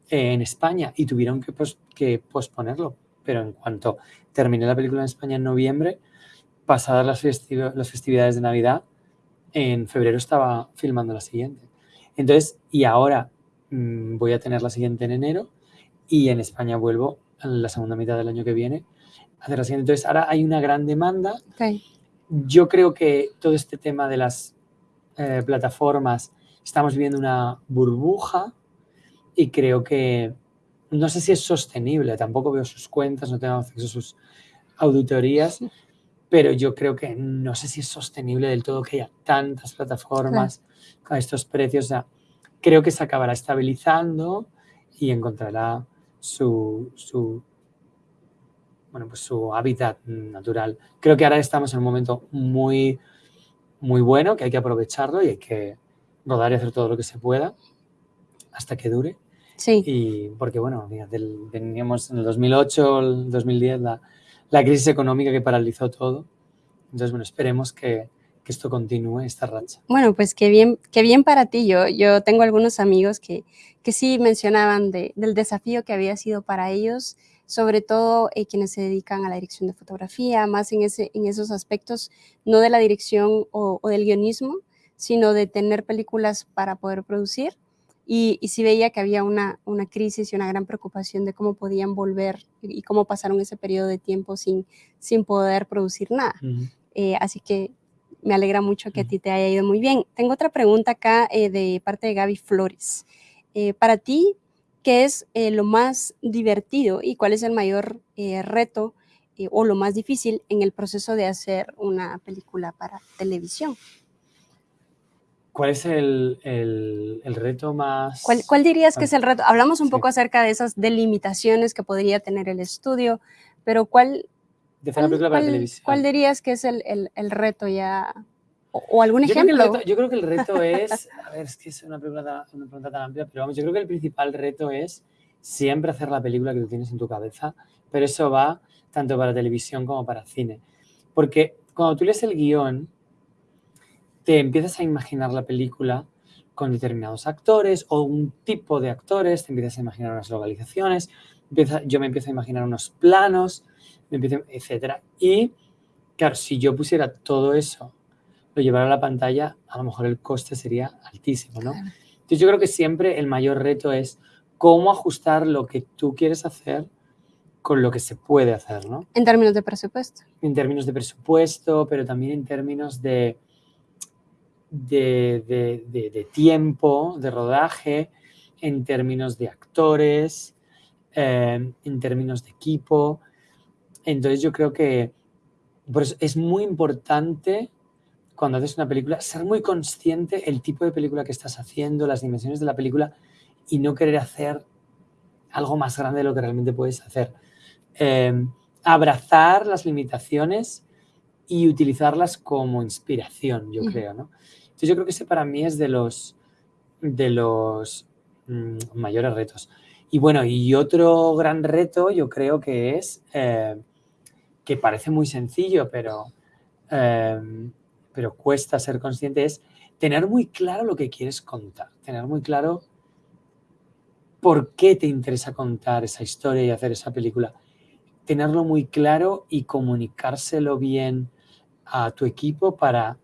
en España y tuvieron que, que posponerlo. Pero en cuanto terminé la película en España en noviembre, pasadas las, las festividades de Navidad, en febrero estaba filmando la siguiente. Entonces, y ahora mm, voy a tener la siguiente en enero y en España vuelvo en la segunda mitad del año que viene hacer la siguiente. Entonces, ahora hay una gran demanda. Yo creo que todo este tema de las eh, plataformas, estamos viviendo una burbuja y creo que no sé si es sostenible, tampoco veo sus cuentas, no tengo acceso a sus auditorías, pero yo creo que no sé si es sostenible del todo que haya tantas plataformas a estos precios. O sea, creo que se acabará estabilizando y encontrará su, su, bueno, pues su hábitat natural. Creo que ahora estamos en un momento muy, muy bueno, que hay que aprovecharlo y hay que rodar y hacer todo lo que se pueda hasta que dure. Sí. Y porque, bueno, veníamos en el 2008, el 2010, la, la crisis económica que paralizó todo. Entonces, bueno, esperemos que, que esto continúe, esta racha. Bueno, pues qué bien, qué bien para ti. Yo, yo tengo algunos amigos que, que sí mencionaban de, del desafío que había sido para ellos, sobre todo eh, quienes se dedican a la dirección de fotografía, más en, ese, en esos aspectos, no de la dirección o, o del guionismo, sino de tener películas para poder producir. Y, y, sí veía que había una, una, crisis y una gran preocupación de cómo podían volver y, cómo pasaron ese periodo de tiempo sin, sin poder producir nada. Uh -huh. eh, así que me alegra mucho que a ti te haya ido muy bien. Tengo otra pregunta acá eh, de parte de Gaby Flores. Eh, para ti, ¿qué es eh, lo más divertido y cuál es el mayor eh, reto eh, o lo más difícil en el proceso de hacer una película para televisión? ¿Cuál es el, el, el reto más...? ¿Cuál, ¿Cuál, dirías que es el reto? Hablamos un sí. poco acerca de esas delimitaciones que podría tener el estudio, pero ¿cuál, de hacer película para televisión. ¿Cuál dirías que es el, el, el reto ya? O, o algún yo ejemplo. Creo reto, yo creo que el reto (laughs) es, a ver, es que es una pregunta, una pregunta tan amplia, pero vamos, yo creo que el principal reto es siempre hacer la película que tú tienes en tu cabeza, pero eso va tanto para televisión como para cine. Porque cuando tú lees el guion, te empiezas a imaginar la película con determinados actores o un tipo de actores, te empiezas a imaginar unas localizaciones, empieza, yo me empiezo a imaginar unos planos, me empiezo, etcétera. Y claro, si yo pusiera todo eso, lo llevara a la pantalla, a lo mejor el coste sería altísimo, ¿no? Claro. Entonces yo creo que siempre el mayor reto es cómo ajustar lo que tú quieres hacer con lo que se puede hacer, ¿no? En términos de presupuesto. En términos de presupuesto, pero también en términos de, de, de, de, tiempo, de rodaje, en términos de actores, eh, en términos de equipo. Entonces yo creo que por es muy importante cuando haces una película ser muy consciente el tipo de película que estás haciendo, las dimensiones de la película y no querer hacer algo más grande de lo que realmente puedes hacer. Eh, abrazar las limitaciones y utilizarlas como inspiración, yo uh -huh. creo, ¿no? Entonces yo creo que ese para mí es de los, de los mmm, mayores retos. Y bueno, y otro gran reto yo creo que es, eh, que parece muy sencillo, pero, eh, pero cuesta ser consciente, es tener muy claro lo que quieres contar, tener muy claro por qué te interesa contar esa historia y hacer esa película. Tenerlo muy claro y comunicárselo bien a tu equipo para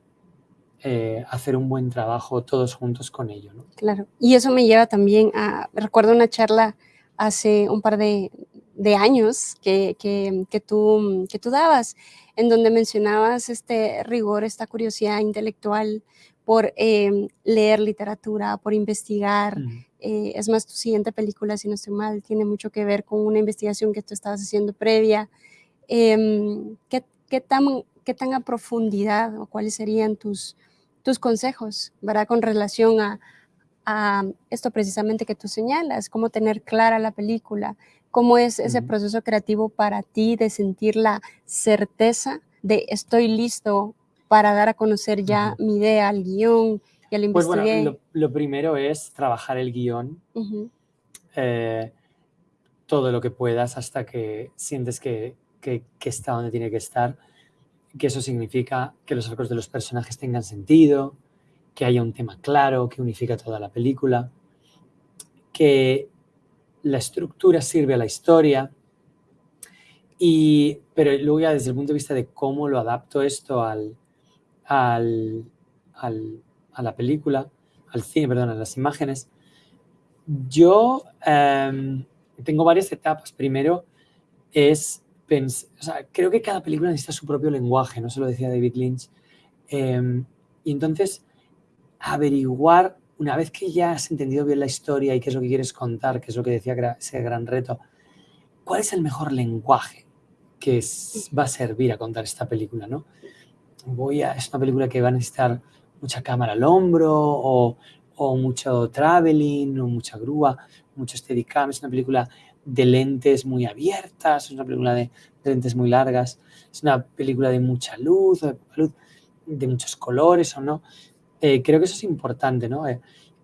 eh, hacer un buen trabajo todos juntos con ello. ¿no? Claro, y eso me lleva también a, recuerdo una charla hace un par de, de años que, que, que, tú, que tú dabas, en donde mencionabas este rigor, esta curiosidad intelectual por eh, leer literatura, por investigar. Mm. Eh, es más, tu siguiente película, si no estoy mal, tiene mucho que ver con una investigación que tú estabas haciendo previa. Eh, ¿qué, qué, tan, ¿Qué tan a profundidad o cuáles serían tus, tus consejos, ¿verdad? Con relación a, a esto precisamente que tú señalas, cómo tener clara la película, cómo es ese mm. proceso creativo para ti de sentir la certeza de estoy listo para dar a conocer ya uh -huh. mi idea al guion, lo investigué. Pues bueno, lo, lo primero es trabajar el guion, uh -huh. eh, todo lo que puedas hasta que sientes que, que, que, está donde tiene que estar, que eso significa que los arcos de los personajes tengan sentido, que haya un tema claro, que unifica toda la película, que la estructura sirve a la historia, y, pero luego ya desde el punto de vista de cómo lo adapto esto al, al, al, a la película, al cine, perdón, a las imágenes, yo eh, tengo varias etapas. Primero es, o sea, creo que cada película necesita su propio lenguaje, no se lo decía David Lynch. Eh, y entonces, averiguar, una vez que ya has entendido bien la historia y qué es lo que quieres contar, que es lo que decía ese gran reto, ¿cuál es el mejor lenguaje que es, va a servir a contar esta película, no? voy a, es una película que va a necesitar mucha cámara al hombro o, o mucho traveling o mucha grúa, mucho steadicam, es una película de lentes muy abiertas, es una película de, lentes muy largas, es una película de mucha luz, de, muchos colores o no. Eh, creo que eso es importante, ¿no? Eh,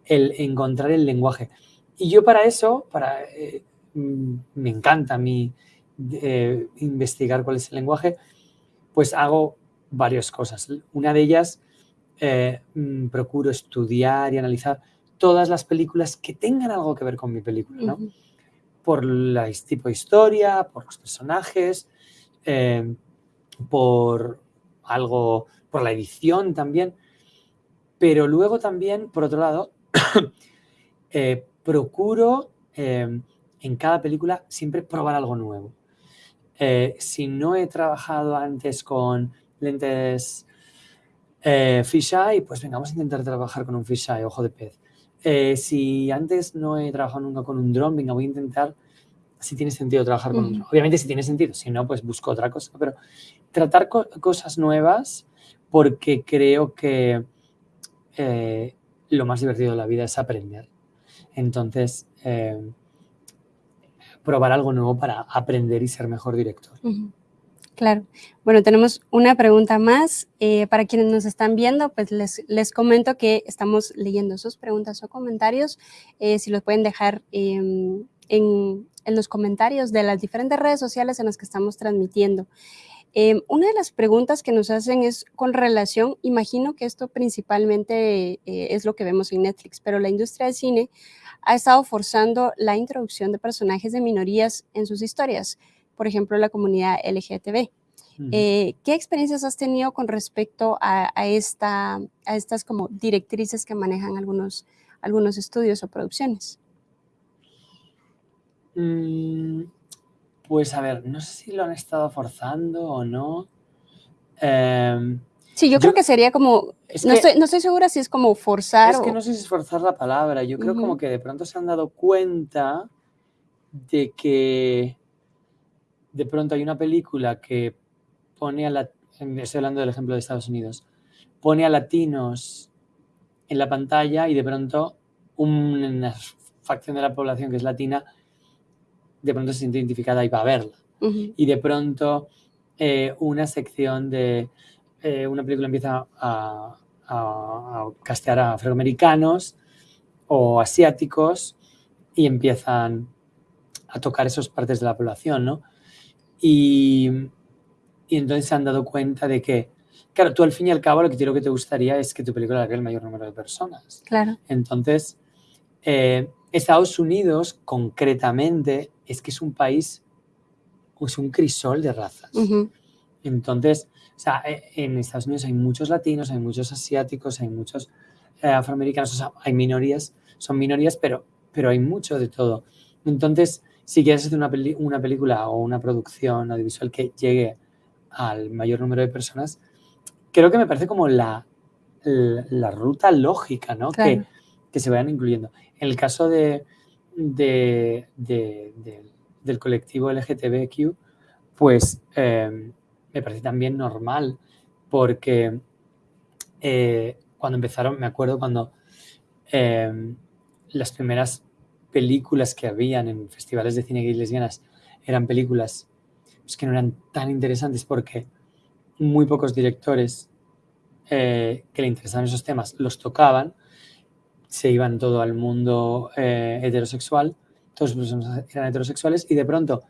el encontrar el lenguaje. Y yo para eso, para, eh, mm, me encanta mí investigar cuál es el lenguaje, pues hago varias cosas. Una de ellas, mm, procuro estudiar y analizar todas las películas que tengan algo que ver con mi película, ¿no? Por el tipo de historia, por los personajes, por algo, por la edición también. Pero luego también, por otro lado, (coughs) eh, procuro eh, en cada película siempre probar algo nuevo. Eh, si no he trabajado antes con lentes fisheye, pues venga, vamos a intentar trabajar con un fisheye, ojo de pez. Si antes no he trabajado nunca con un dron, venga, voy a intentar si tiene sentido trabajar con un dron. Obviamente si tiene sentido, si no, pues busco otra cosa. Pero tratar cosas nuevas porque creo que eh, lo más divertido de la vida es aprender. Entonces, eh, probar algo nuevo para aprender y ser mejor director. Claro. Bueno, tenemos una pregunta más. Eh, para quienes nos están viendo, pues les, les, comento que estamos leyendo sus preguntas o comentarios. si los pueden dejar em, en, en, los comentarios de las diferentes redes sociales en las que estamos transmitiendo. Em, una de las preguntas que nos hacen es con relación, imagino que esto principalmente eh, es lo que vemos en Netflix, pero la industria del cine ha estado forzando la introducción de personajes de minorías en sus historias, por ejemplo, la comunidad LGTB. Eh, ¿Qué experiencias has tenido con respecto a, esta, a estas como directrices que manejan algunos, algunos estudios o producciones? Mm, pues a ver, no sé si lo han estado forzando o no. Em, sí, yo, creo que sería como, no, estoy, segura si es como forzar. Es que no sé si es forzar la palabra, yo creo como que de pronto se han dado cuenta de que de pronto hay una película que pone a la, estoy hablando del ejemplo de Estados Unidos, pone a latinos en la pantalla y de pronto una facción de la población que es latina de pronto se siente identificada y va a verla. Y de pronto eh, una sección de eh, una película empieza a, castear a afroamericanos o asiáticos y empiezan a tocar esas partes de la población, ¿no? Y, y, entonces se han dado cuenta de que, claro, tú al fin y al cabo lo que quiero que te gustaría es que tu película la vea el mayor número de personas. Claro. Entonces, eh, Estados Unidos, concretamente, es que es un país, es un crisol de razas. Entonces, o sea, e, en Estados Unidos hay muchos latinos, hay muchos asiáticos, hay muchos eh, afroamericanos, o sea, hay minorías, son minorías, pero, pero hay mucho de todo. Entonces, si quieres hacer una, una película o una producción audiovisual que llegue al mayor número de personas, creo que me parece como la, la, ruta lógica, ¿no? Que, que se vayan incluyendo. En el caso de, del colectivo LGTBQ, pues em, me parece también normal, porque eh, cuando empezaron, me acuerdo cuando em, las primeras películas que habían en festivales de cine lesbianas eran películas pues, que no eran tan interesantes porque muy pocos directores eh, que le interesaban esos temas los tocaban se iban todo al mundo eh, heterosexual, todos los eran heterosexuales y de pronto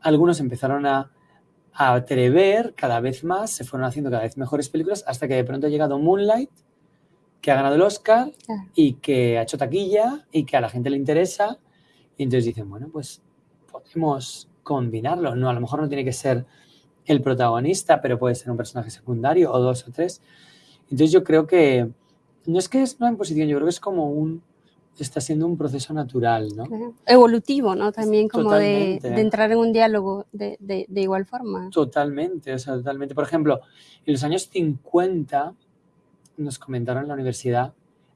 algunos empezaron a, atrever cada vez más, se fueron haciendo cada vez mejores películas hasta que de pronto ha llegado Moonlight, que ha ganado el Oscar y que ha hecho taquilla y que a la gente le interesa y entonces dicen, bueno, pues podemos combinarlo, no, a lo mejor no tiene que ser el protagonista, pero puede ser un personaje secundario o dos o tres. Entonces yo creo que no es que es una imposición, yo creo que es como un, está siendo un proceso natural, ¿no? Evolutivo, ¿no? También como de, entrar en un diálogo de, de, igual forma. Totalmente, o sea, totalmente. Por ejemplo, en los años 50, nos comentaron en la universidad,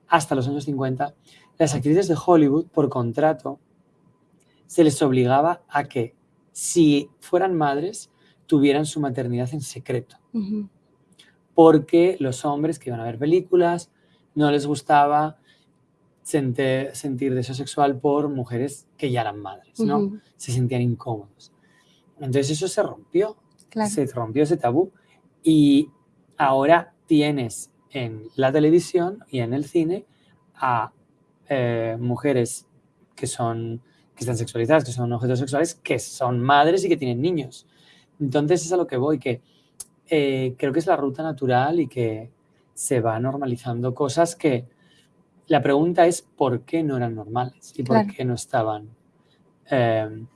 hasta los años 50, las actrices de Hollywood, por contrato, se les obligaba a que, si fueran madres, tuvieran su maternidad en secreto. Porque los hombres que iban a ver películas, no les gustaba sentir, deseo sexual por mujeres que ya eran madres, ¿no? Se sentían incómodos. Entonces eso se rompió, se rompió ese tabú y ahora tienes en la televisión y en el cine a eh, mujeres que son que están sexualizadas, que son objetos sexuales, que son madres y que tienen niños. Entonces es a lo que voy, que eh, creo que es la ruta natural y que se va normalizando cosas que la pregunta es por qué no eran normales y por qué no estaban eh,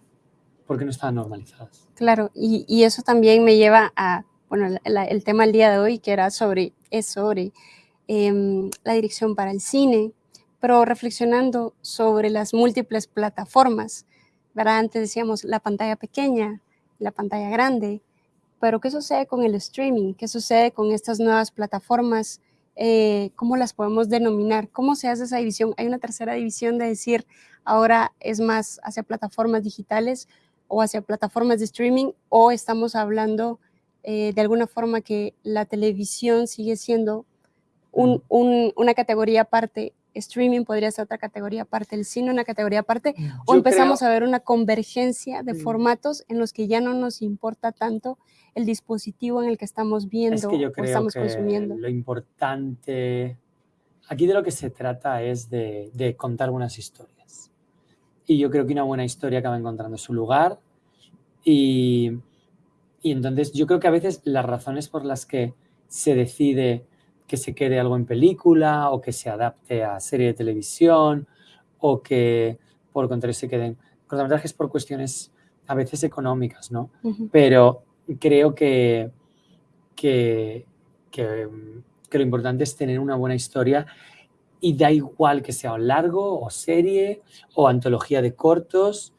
por qué no estaban normalizadas. Claro, y, eso también me lleva a, bueno, el tema del día de hoy que era sobre, es sobre em, la dirección para el cine, pero reflexionando sobre las múltiples plataformas, ¿verdad? Antes decíamos la pantalla pequeña, la pantalla grande, pero ¿qué sucede con el streaming? ¿Qué sucede con estas nuevas plataformas? Eh, ¿Cómo las podemos denominar? ¿Cómo se hace esa división? Hay una tercera división de decir ahora es más hacia plataformas digitales o hacia plataformas de streaming o estamos hablando eh, de alguna forma que la televisión sigue siendo una categoría aparte streaming podría ser otra categoría aparte, el cine una categoría aparte, o empezamos a ver una convergencia de mm. formatos en los que ya no nos importa tanto el dispositivo en el que estamos viendo o estamos consumiendo. Lo importante, aquí de lo que se trata es de, contar buenas historias. Y yo creo que una buena historia acaba encontrando su lugar y, y entonces yo creo que a veces las razones por las que se decide que se quede algo en película o que se adapte a serie de televisión o que por contrario se queden cortometrajes por cuestiones a veces económicas, ¿no? Pero creo que, que, que, lo importante es tener una buena historia y da igual que sea largo o serie o antología de cortos,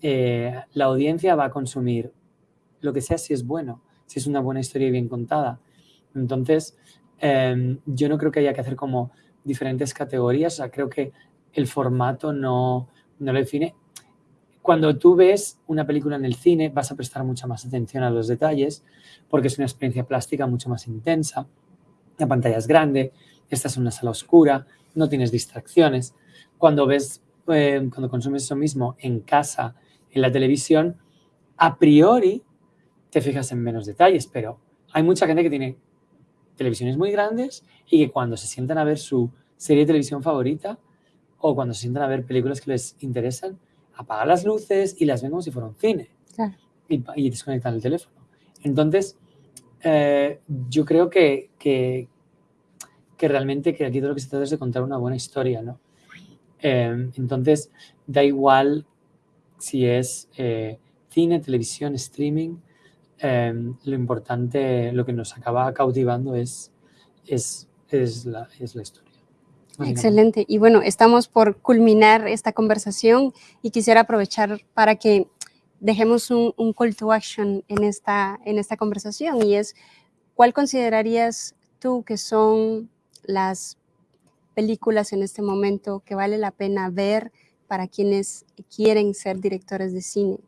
eh, la audiencia va a consumir lo que sea si es bueno, si es una buena historia y bien contada. Entonces, Em, yo no creo que haya que hacer como diferentes categorías, o sea, creo que el formato no, no lo define. Cuando tú ves una película en el cine vas a prestar mucha más atención a los detalles porque es una experiencia plástica mucho más intensa, la pantalla es grande, estás en una sala oscura, no tienes distracciones. Cuando ves, em, cuando consumes eso mismo en casa, en la televisión, a priori te fijas en menos detalles, pero hay mucha gente que tiene televisiones muy grandes y que cuando se sientan a ver su serie de televisión favorita o cuando se sientan a ver películas que les interesan, apagan las luces y las ven como si fuera un cine y, desconectan el teléfono. Entonces, eh, yo creo que, que, realmente que aquí todo lo que se trata es de contar una buena historia, ¿no? Eh, entonces, da igual si es eh, cine, televisión, streaming, Em, lo importante, lo que nos acaba cautivando es, es, es, la, es la historia. Excelente. Y bueno, estamos por culminar esta conversación y quisiera aprovechar para que dejemos un, un, call to action en esta, en esta conversación y es, ¿cuál considerarías tú que son las películas en este momento que vale la pena ver para quienes quieren ser directores de cine?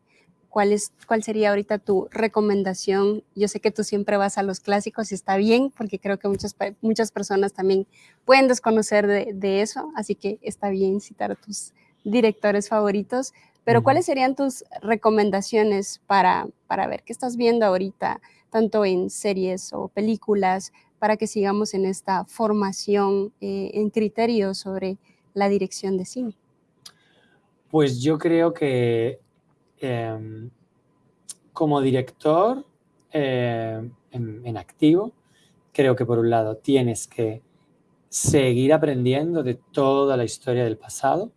¿Cuál, es, ¿Cuál sería ahorita tu recomendación? Yo sé que tú siempre vas a los clásicos y está bien, porque creo que muchas, muchas personas también pueden desconocer de, eso, así que está bien citar a tus directores favoritos, pero ¿cuáles serían tus recomendaciones para, para ver qué estás viendo ahorita, tanto en series o películas, para que sigamos en esta formación eh, en criterios sobre la dirección de cine? Pues yo creo que Em, como director eh, en, activo, creo que por un lado tienes que seguir aprendiendo de toda la historia del pasado.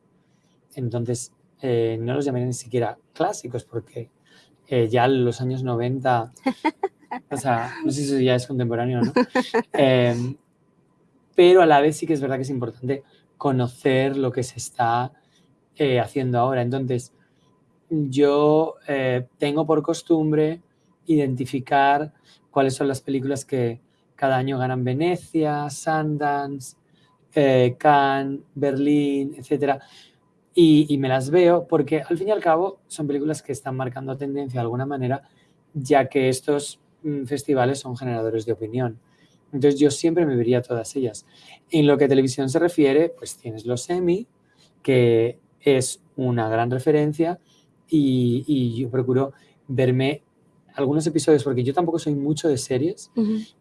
Entonces, eh, no los llamaría ni siquiera clásicos porque eh, ya en los años 90, o sea, no sé si eso ya es contemporáneo o no, (laughs) em, pero a la vez sí que es verdad que es importante conocer lo que se está haciendo ahora. Entonces, yo eh, tengo por costumbre identificar cuáles son las películas que cada año ganan Venecia, Sundance, eh, Cannes, Berlín, etc. Y, me las veo porque al fin y al cabo son películas que están marcando tendencia de alguna manera, ya que estos mm, festivales son generadores de opinión. Entonces yo siempre me vería todas ellas. En lo que a televisión se refiere, pues tienes los Emmy, que es una gran referencia, y, yo procuro verme algunos episodios, porque yo tampoco soy mucho de series,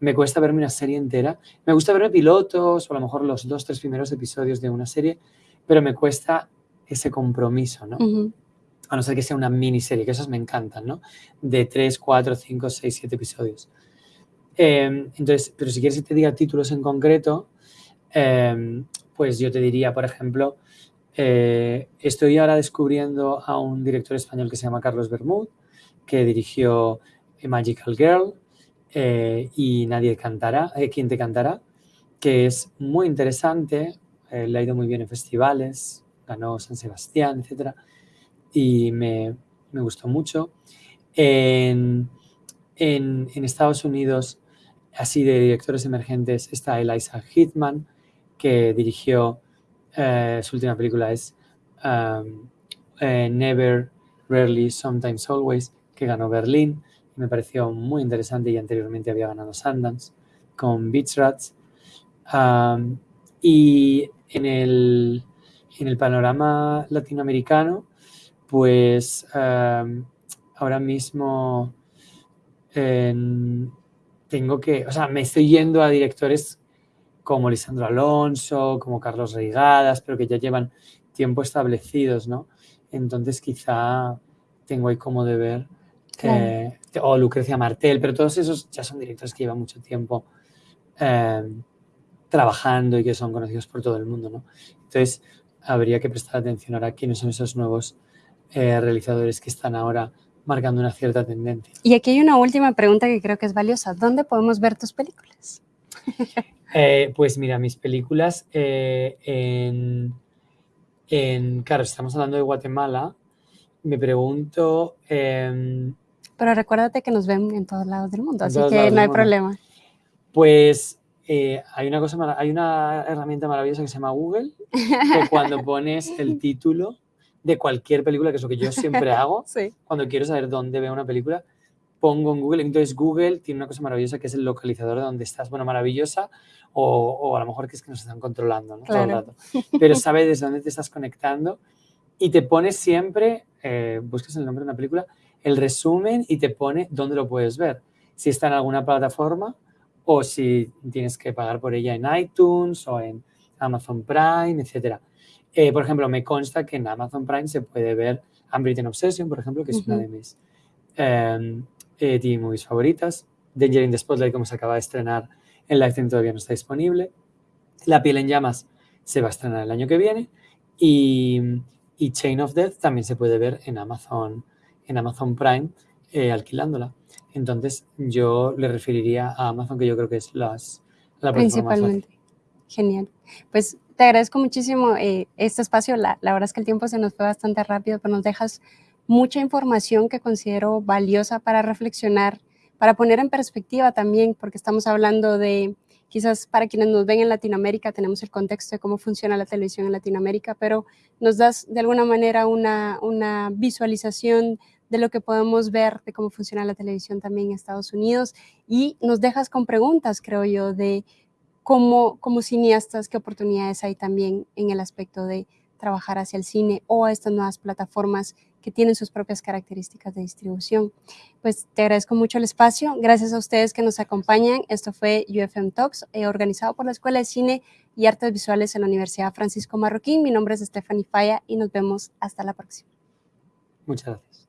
me cuesta verme una serie entera. Me gusta verme pilotos o a lo mejor los dos, tres primeros episodios de una serie, pero me cuesta ese compromiso, ¿no? A no ser que sea una miniserie, que esas me encantan, ¿no? De tres, cuatro, cinco, seis, siete episodios. Em, entonces, pero si quieres que te diga títulos en concreto, em, pues yo te diría, por ejemplo, eh, estoy ahora descubriendo a un director español que se llama Carlos Bermud, que dirigió Magical Girl eh, y Nadie cantará, eh, ¿Quién te cantará? que es muy interesante, eh, le ha ido muy bien en festivales, ganó San Sebastián, etc. Y me, me gustó mucho. En, en, en, Estados Unidos, así de directores emergentes, está Eliza Hitman, que dirigió, su última película es um, Never, Rarely, Sometimes, Always, que ganó Berlín. Me pareció muy interesante y anteriormente había ganado Sundance con Beach Rats. y en el, en el, panorama latinoamericano, pues ahora mismo tengo que, o sea, me estoy yendo a directores como Lisandro Alonso, como Carlos Reigadas, pero que ya llevan tiempo establecidos, ¿no? Entonces quizá tengo ahí como de ver o Lucrecia Martel, pero todos esos ya son directores que llevan mucho tiempo em, trabajando y que son conocidos por todo el mundo, ¿no? Entonces, habría que prestar atención ahora a quiénes son esos nuevos eh, realizadores que están ahora marcando una cierta tendencia. Y aquí hay una última pregunta que creo que es valiosa. ¿Dónde podemos ver tus películas? (laughs) Eh, pues mira, mis películas eh, en, en, Claro, estamos hablando de Guatemala. Me pregunto... Em, pero recuérdate que nos ven en todos lados del mundo, así que no hay problema. Pues eh, hay, una cosa, hay una herramienta maravillosa que se llama Google, que (laughs) cuando pones el título de cualquier película, que es lo que yo siempre hago, cuando quiero saber dónde veo una película, pongo en Google. Entonces Google tiene una cosa maravillosa que es el localizador de donde estás. Bueno, maravillosa, o, o a lo mejor que es que nos están controlando ¿no? todo el rato. Pero (laughs) sabe desde dónde te estás conectando y te pone siempre, eh, buscas el nombre de una película, el resumen y te pone dónde lo puedes ver. Si está en alguna plataforma o si tienes que pagar por ella en iTunes o en Amazon Prime, etc. Eh, por ejemplo, me consta que en Amazon Prime se puede ver Unwritten Obsession, por ejemplo, que es una de mis eh, eh, TV movies favoritas. Danger in the Spotlight, como se acaba de estrenar en Lifetime, todavía no está disponible. La piel en llamas se va a estrenar el año que viene. Y, y Chain of Death también se puede ver en Amazon en Amazon Prime eh, alquilándola. Entonces yo le referiría a Amazon, que yo creo que es las, la Principalmente. Genial. Pues te agradezco muchísimo eh, este espacio. La, la, verdad es que el tiempo se nos fue bastante rápido, pero nos dejas mucha información que considero valiosa para reflexionar, para poner en perspectiva también, porque estamos hablando de Quizás para quienes nos ven en Latinoamérica tenemos el contexto de cómo funciona la televisión en Latinoamérica, pero nos das de alguna manera una, una visualización de lo que podemos ver de cómo funciona la televisión también en Estados Unidos y nos dejas con preguntas, creo yo, de cómo como cineastas, qué oportunidades hay también en el aspecto de trabajar hacia el cine o a estas nuevas plataformas que tienen sus propias características de distribución. Pues te agradezco mucho el espacio. Gracias a ustedes que nos acompañan. Esto fue UFM Talks, eh, organizado por la Escuela de Cine y Artes Visuales en la Universidad Francisco Marroquín. Mi nombre es Stephanie Falla y nos vemos hasta la próxima. Muchas gracias.